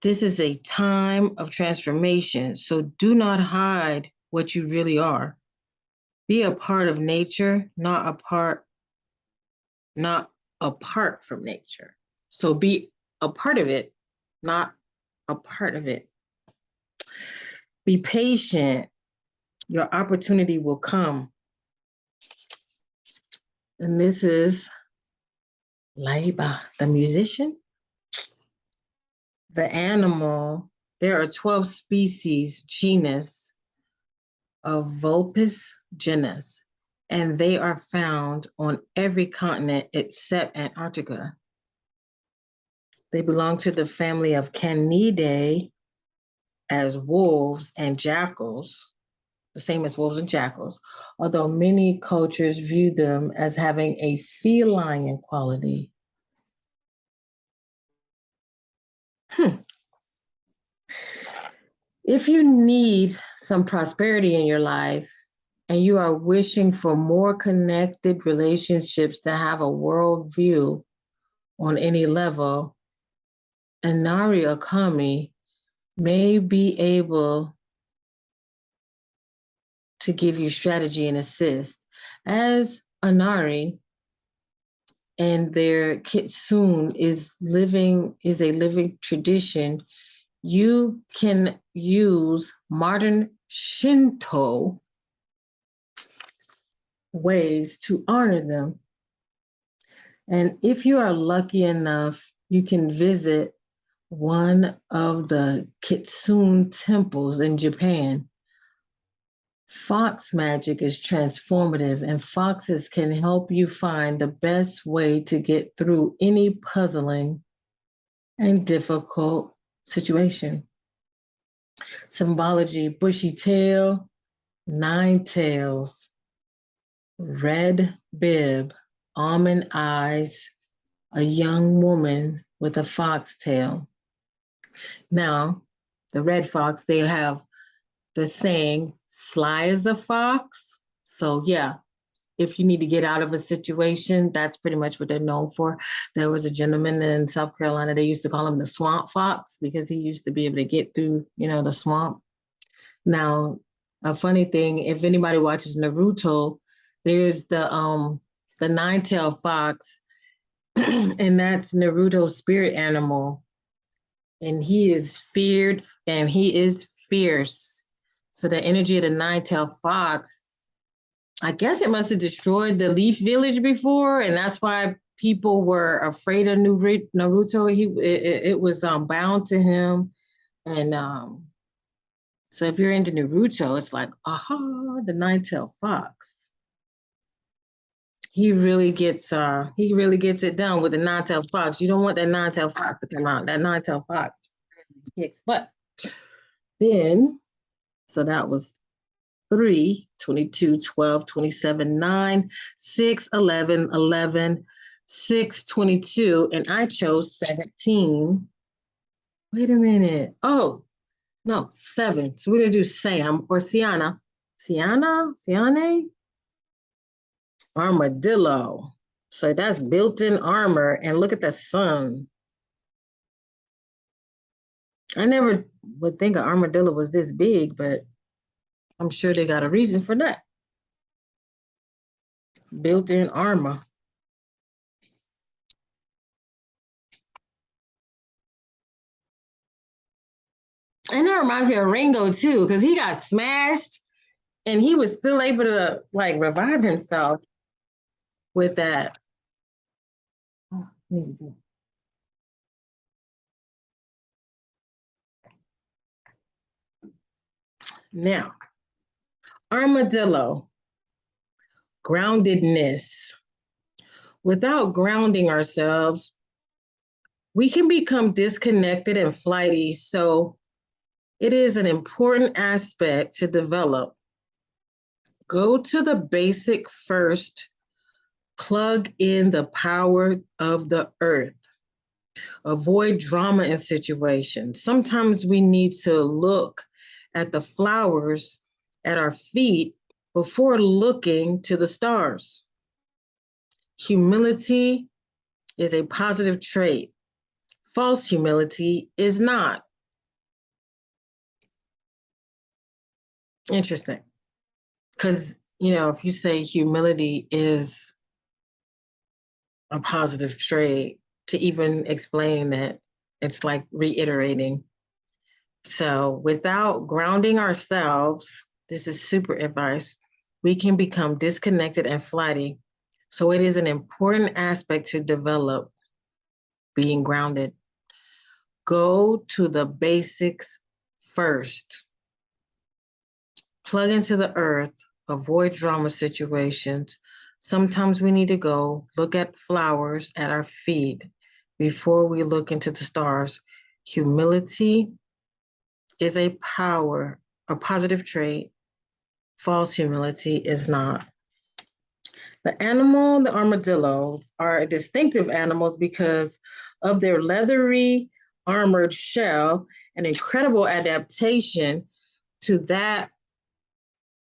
This is a time of transformation, so do not hide what you really are. Be a part of nature, not a part, not apart from nature. So be a part of it, not a part of it. Be patient. Your opportunity will come. And this is Laiba, the musician. The animal, there are 12 species, genus of Vulpes genus, and they are found on every continent except Antarctica. They belong to the family of Canidae as wolves and jackals, the same as wolves and jackals, although many cultures view them as having a feline quality. Hmm. If you need some prosperity in your life and you are wishing for more connected relationships to have a worldview on any level, Inari Okami may be able to give you strategy and assist. As Inari and their kitsune is living is a living tradition, you can use modern Shinto ways to honor them. And if you are lucky enough, you can visit one of the Kitsune temples in Japan. Fox magic is transformative, and foxes can help you find the best way to get through any puzzling and difficult situation. Symbology bushy tail, nine tails, red bib, almond eyes, a young woman with a foxtail. Now, the red fox, they have the saying, sly as a fox. So, yeah, if you need to get out of a situation, that's pretty much what they're known for. There was a gentleman in South Carolina, they used to call him the swamp fox because he used to be able to get through, you know, the swamp. Now, a funny thing, if anybody watches Naruto, there's the um the nine-tailed fox, and that's Naruto's spirit animal. And he is feared and he is fierce. So the energy of the nine-tailed fox, I guess it must have destroyed the Leaf Village before, and that's why people were afraid of Naruto. He it, it was um, bound to him, and um, so if you're into Naruto, it's like aha, the nine-tailed fox he really gets uh he really gets it done with the nine-tailed fox. You don't want that nine-tailed fox to come out. That nine-tailed fox kicks butt. Then, so that was 3, 22, 12, 27, 9, 6, 11, 11, 6, 22, and I chose 17. Wait a minute. Oh, no, 7. So we're going to do Sam or Siana. Siana? Siane? armadillo. So that's built-in armor. And look at the sun. I never would think an armadillo was this big, but I'm sure they got a reason for that. Built-in armor. And that reminds me of Rango too, because he got smashed and he was still able to like revive himself with that. Oh, now, armadillo, groundedness. Without grounding ourselves, we can become disconnected and flighty. So it is an important aspect to develop. Go to the basic first Plug in the power of the earth. Avoid drama in situations. Sometimes we need to look at the flowers at our feet before looking to the stars. Humility is a positive trait. False humility is not. Interesting. Because, you know, if you say humility is a positive trait to even explain that it's like reiterating. So without grounding ourselves, this is super advice, we can become disconnected and flighty. So it is an important aspect to develop being grounded. Go to the basics first. Plug into the earth, avoid drama situations, Sometimes we need to go look at flowers at our feet before we look into the stars. Humility is a power, a positive trait. False humility is not. The animal, the armadillos, are distinctive animals because of their leathery, armored shell and incredible adaptation to that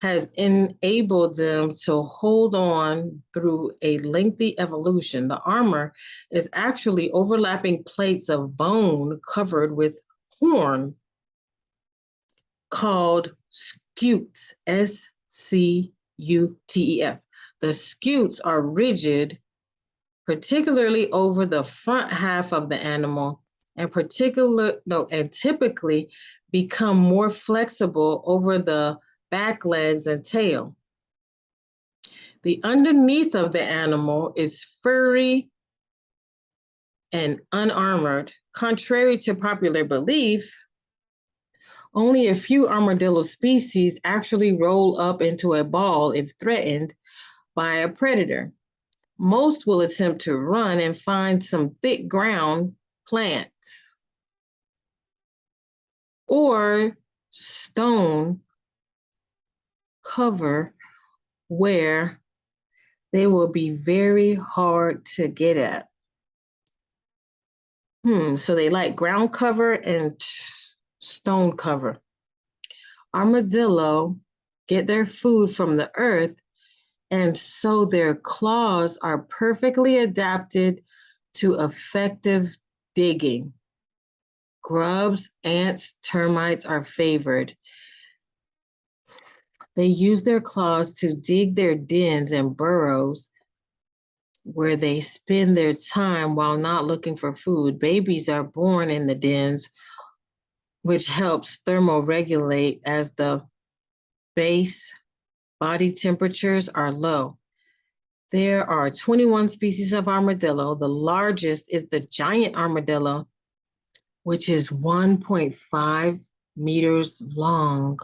has enabled them to hold on through a lengthy evolution. The armor is actually overlapping plates of bone covered with horn called scutes, S C U T E S. The scutes are rigid, particularly over the front half of the animal, and particular no, and typically become more flexible over the back legs and tail. The underneath of the animal is furry and unarmored. Contrary to popular belief, only a few armadillo species actually roll up into a ball if threatened by a predator. Most will attempt to run and find some thick ground plants or stone cover where they will be very hard to get at. Hmm, so they like ground cover and stone cover. Armadillo get their food from the earth, and so their claws are perfectly adapted to effective digging. Grubs, ants, termites are favored. They use their claws to dig their dens and burrows where they spend their time while not looking for food. Babies are born in the dens, which helps thermoregulate as the base body temperatures are low. There are 21 species of armadillo. The largest is the giant armadillo, which is 1.5 meters long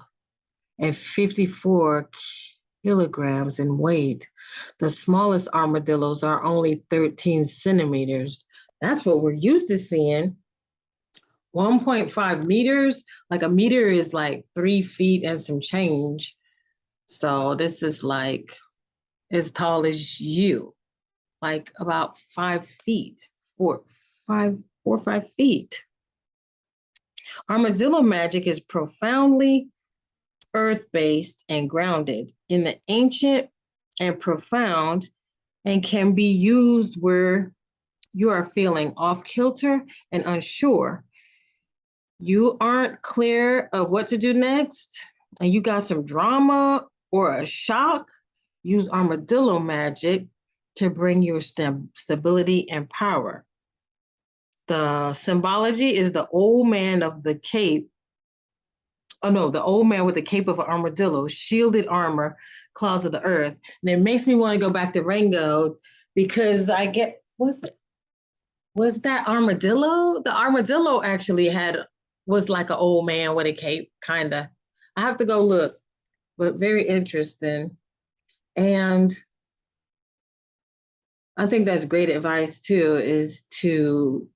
and 54 kilograms in weight. The smallest armadillos are only 13 centimeters. That's what we're used to seeing. 1.5 meters, like a meter is like three feet and some change. So this is like as tall as you, like about five feet, four, five, four or five feet. Armadillo magic is profoundly earth-based and grounded in the ancient and profound and can be used where you are feeling off kilter and unsure. You aren't clear of what to do next and you got some drama or a shock, use armadillo magic to bring your stability and power. The symbology is the old man of the cape oh no, the old man with the cape of an armadillo, shielded armor, claws of the earth. And it makes me want to go back to Rango because I get was it was that armadillo? The armadillo actually had was like an old man with a cape, kinda. I have to go look, but very interesting. And I think that's great advice too, is to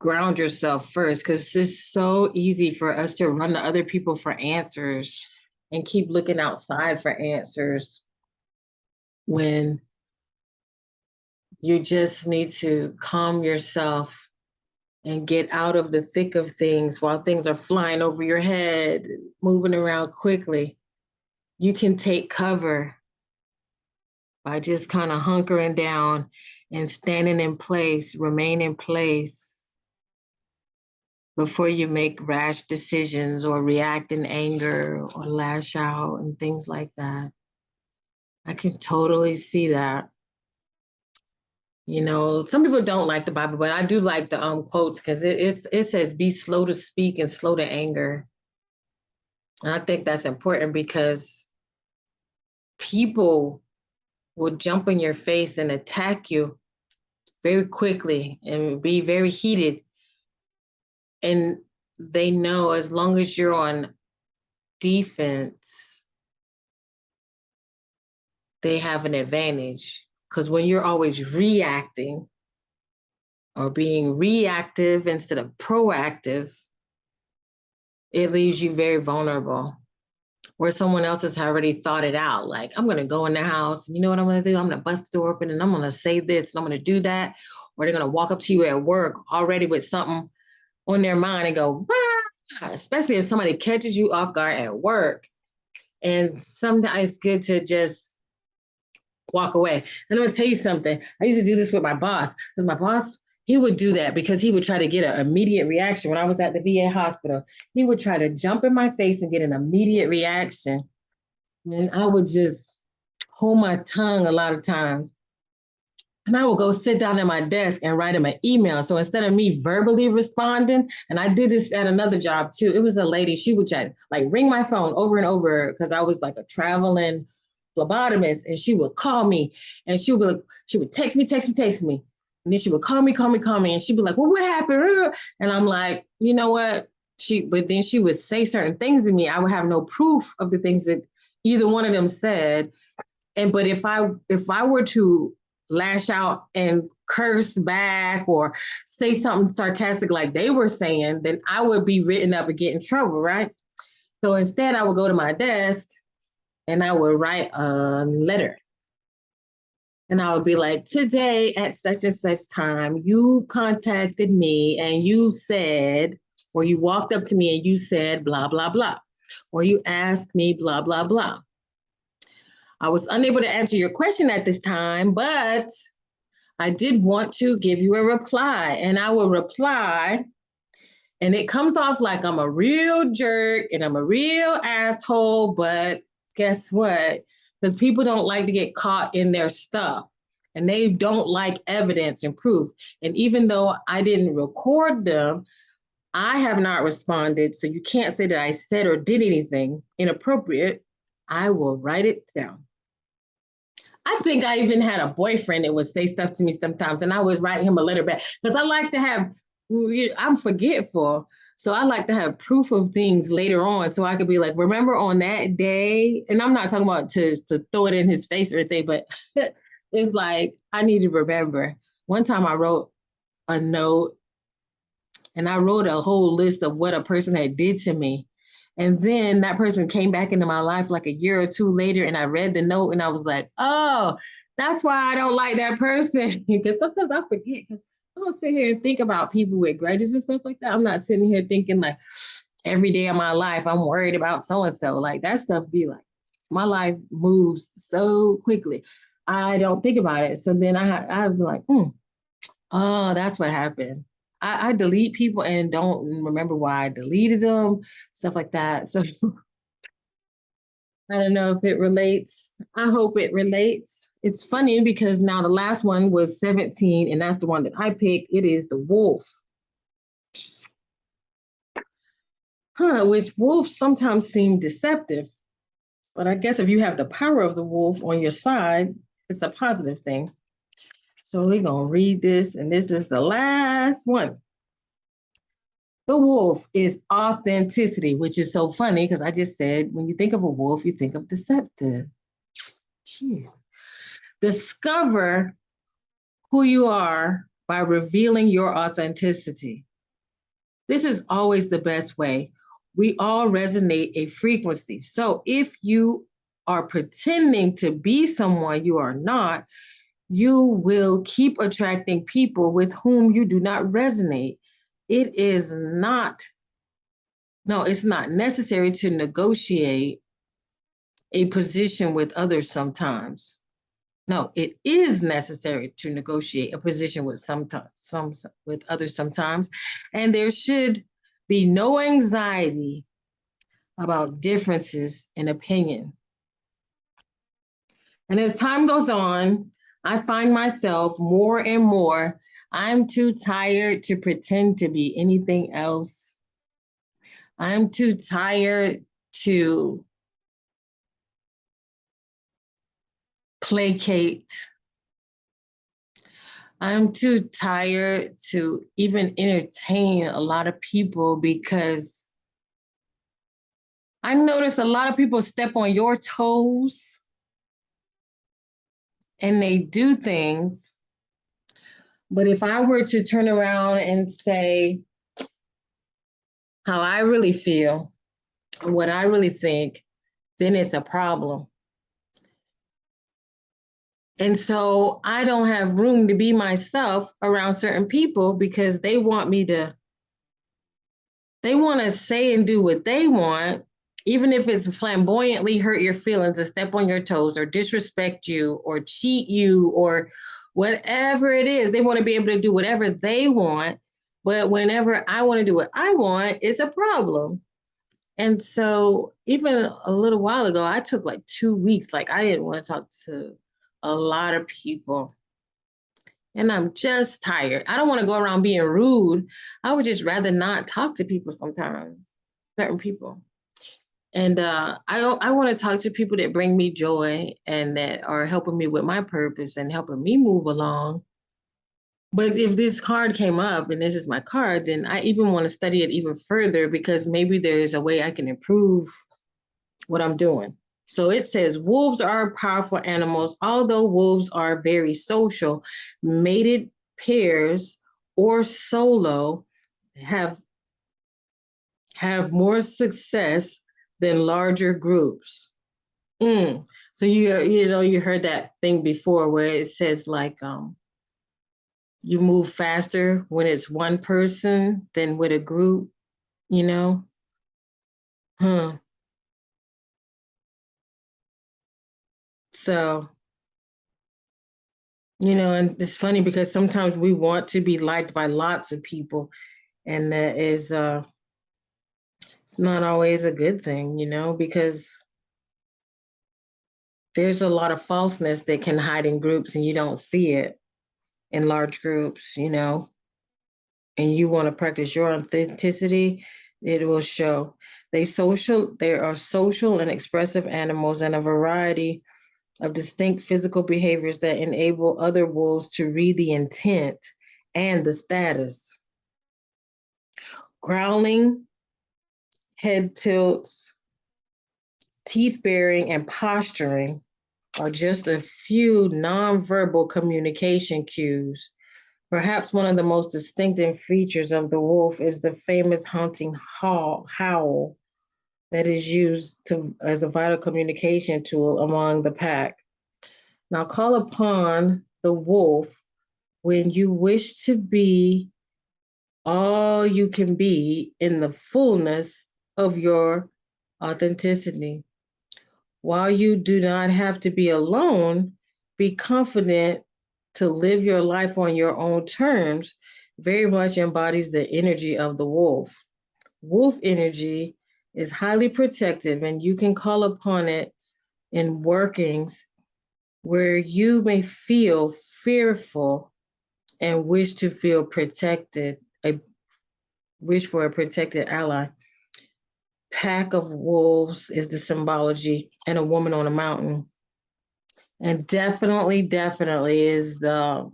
ground yourself first because it's so easy for us to run to other people for answers and keep looking outside for answers when you just need to calm yourself and get out of the thick of things while things are flying over your head, moving around quickly. You can take cover by just kind of hunkering down and standing in place, remain in place before you make rash decisions or react in anger or lash out and things like that. I can totally see that. You know, some people don't like the Bible, but I do like the um quotes because it, it says, be slow to speak and slow to anger. And I think that's important because people will jump in your face and attack you very quickly and be very heated and they know as long as you're on defense, they have an advantage. Because when you're always reacting or being reactive instead of proactive, it leaves you very vulnerable. Where someone else has already thought it out, like, I'm gonna go in the house, you know what I'm gonna do? I'm gonna bust the door open and I'm gonna say this and I'm gonna do that. Or they're gonna walk up to you at work already with something on their mind and go, ah, especially if somebody catches you off guard at work. And sometimes it's good to just walk away. And I'm gonna tell you something. I used to do this with my boss because my boss, he would do that because he would try to get an immediate reaction. When I was at the VA hospital, he would try to jump in my face and get an immediate reaction. And I would just hold my tongue a lot of times. And I would go sit down at my desk and write him an email. So instead of me verbally responding, and I did this at another job too. It was a lady, she would just like ring my phone over and over because I was like a traveling phlebotomist, and she would call me and she would she would text me, text me, text me. And then she would call me, call me, call me, and she'd be like, Well, what happened? And I'm like, you know what? She but then she would say certain things to me. I would have no proof of the things that either one of them said. And but if I if I were to lash out and curse back or say something sarcastic like they were saying, then I would be written up and get in trouble, right? So instead, I would go to my desk and I would write a letter. And I would be like, today at such and such time, you contacted me and you said, or you walked up to me and you said, blah, blah, blah, or you asked me, blah, blah, blah. I was unable to answer your question at this time, but I did want to give you a reply. And I will reply, and it comes off like I'm a real jerk and I'm a real asshole, but guess what? Because people don't like to get caught in their stuff and they don't like evidence and proof. And even though I didn't record them, I have not responded. So you can't say that I said or did anything inappropriate. I will write it down. I think I even had a boyfriend that would say stuff to me sometimes, and I would write him a letter back because I like to have, I'm forgetful. So I like to have proof of things later on so I could be like, remember on that day? And I'm not talking about to, to throw it in his face or anything, but it's like, I need to remember. One time I wrote a note and I wrote a whole list of what a person had did to me. And then that person came back into my life like a year or two later, and I read the note and I was like, oh, that's why I don't like that person. because sometimes I forget because I don't sit here and think about people with grudges and stuff like that. I'm not sitting here thinking like every day of my life, I'm worried about so and so. Like that stuff be like, my life moves so quickly. I don't think about it. So then I be like, hmm, oh, that's what happened. I, I delete people and don't remember why I deleted them, stuff like that. So I don't know if it relates. I hope it relates. It's funny because now the last one was 17, and that's the one that I picked. It is the wolf. Huh, which wolves sometimes seem deceptive. But I guess if you have the power of the wolf on your side, it's a positive thing. So we're going to read this, and this is the last one. The wolf is authenticity, which is so funny because I just said when you think of a wolf, you think of deceptive. Jeez. Discover who you are by revealing your authenticity. This is always the best way. We all resonate a frequency. So if you are pretending to be someone you are not, you will keep attracting people with whom you do not resonate. It is not, no, it's not necessary to negotiate a position with others sometimes. No, it is necessary to negotiate a position with sometimes some with others sometimes. And there should be no anxiety about differences in opinion. And as time goes on, I find myself more and more, I'm too tired to pretend to be anything else. I'm too tired to placate. I'm too tired to even entertain a lot of people because I notice a lot of people step on your toes and they do things. But if I were to turn around and say how I really feel and what I really think, then it's a problem. And so I don't have room to be myself around certain people because they want me to, they want to say and do what they want even if it's flamboyantly hurt your feelings or step on your toes or disrespect you or cheat you or whatever it is, they want to be able to do whatever they want. But whenever I want to do what I want, it's a problem. And so even a little while ago, I took like two weeks. Like I didn't want to talk to a lot of people. And I'm just tired. I don't want to go around being rude. I would just rather not talk to people sometimes, certain people. And uh, I I want to talk to people that bring me joy and that are helping me with my purpose and helping me move along. But if this card came up and this is my card, then I even want to study it even further because maybe there's a way I can improve what I'm doing. So it says wolves are powerful animals, although wolves are very social. Mated pairs or solo have have more success than larger groups. Mm. So you you know you heard that thing before where it says like um you move faster when it's one person than with a group, you know? Huh. So, you know, and it's funny because sometimes we want to be liked by lots of people, and that is uh it's not always a good thing, you know, because there's a lot of falseness that can hide in groups and you don't see it in large groups, you know, and you want to practice your authenticity, it will show. They social, they are social and expressive animals and a variety of distinct physical behaviors that enable other wolves to read the intent and the status. Growling, head tilts, teeth baring, and posturing are just a few nonverbal communication cues. Perhaps one of the most distinctive features of the wolf is the famous hunting howl that is used to, as a vital communication tool among the pack. Now call upon the wolf when you wish to be all you can be in the fullness of your authenticity. While you do not have to be alone, be confident to live your life on your own terms very much embodies the energy of the wolf. Wolf energy is highly protective, and you can call upon it in workings where you may feel fearful and wish to feel protected, a wish for a protected ally pack of wolves is the symbology and a woman on a mountain. And definitely, definitely is the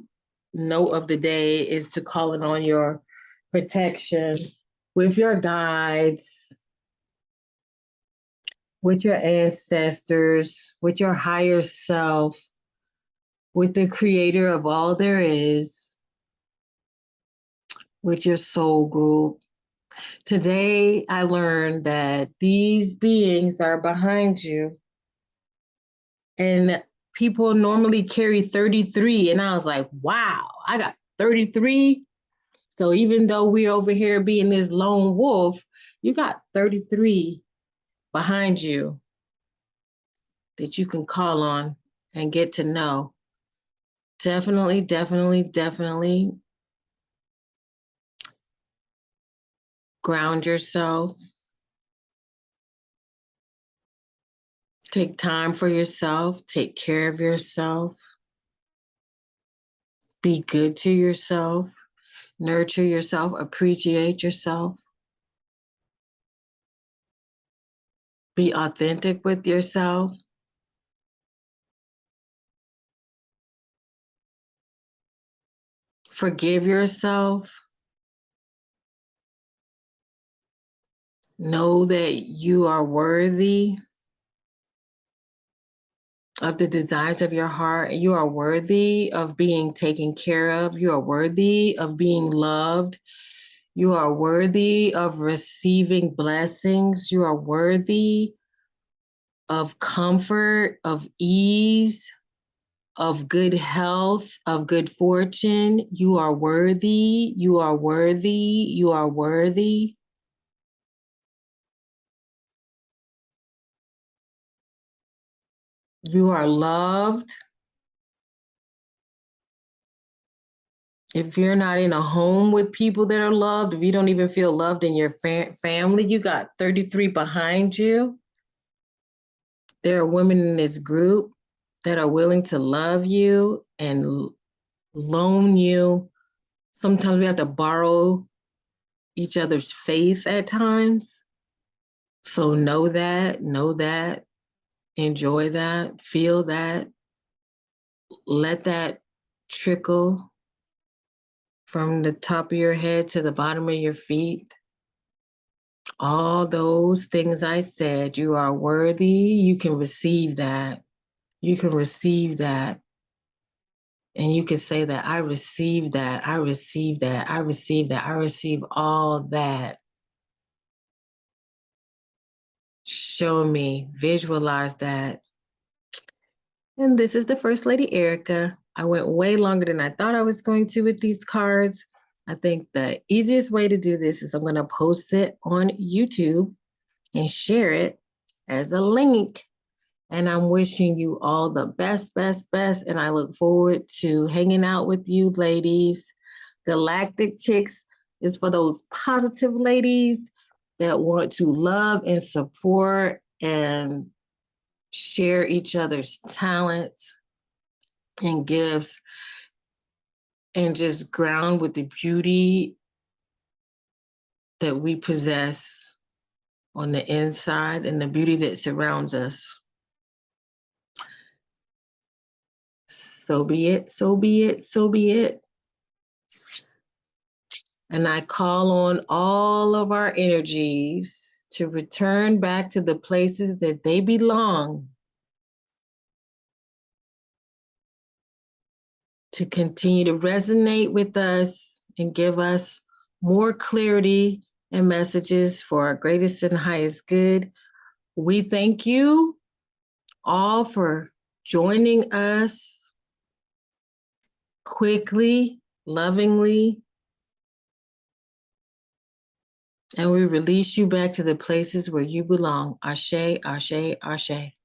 note of the day is to call it on your protection with your guides, with your ancestors, with your higher self, with the creator of all there is, with your soul group, Today, I learned that these beings are behind you. And people normally carry 33. And I was like, wow, I got 33. So even though we're over here being this lone wolf, you got 33 behind you that you can call on and get to know. Definitely, definitely, definitely ground yourself. Take time for yourself, take care of yourself. Be good to yourself, nurture yourself, appreciate yourself. Be authentic with yourself. Forgive yourself. Know that you are worthy of the desires of your heart. You are worthy of being taken care of. You are worthy of being loved. You are worthy of receiving blessings. You are worthy of comfort, of ease, of good health, of good fortune. You are worthy. You are worthy. You are worthy. You are loved. if you're not in a home with people that are loved, if you don't even feel loved in your fa- family, you got 33 behind you. There are women in this group that are willing to love you and loan you. Sometimes we have to borrow each other's faith at times. So know that, know that, enjoy that, feel that, let that trickle from the top of your head to the bottom of your feet. All those things I said, you are worthy. You can receive that. You can receive that. And you can say that I receive that. I receive that. I receive that. I receive all that. Show me, visualize that. And this is the First Lady Erica. I went way longer than I thought I was going to with these cards. I think the easiest way to do this is I'm going to post it on YouTube and share it as a link. And I'm wishing you all the best, best, best. And I look forward to hanging out with you, ladies. Galactic Chicks is for those positive ladies that want to love and support and share each other's talents and gifts and just ground with the beauty that we possess on the inside and the beauty that surrounds us. So be it, so be it, so be it. And I call on all of our energies to return back to the places that they belong. To continue to resonate with us and give us more clarity and messages for our greatest and highest good. We thank you all for joining us quickly, lovingly, and we release you back to the places where you belong. Ashe, Ashe, Ashe.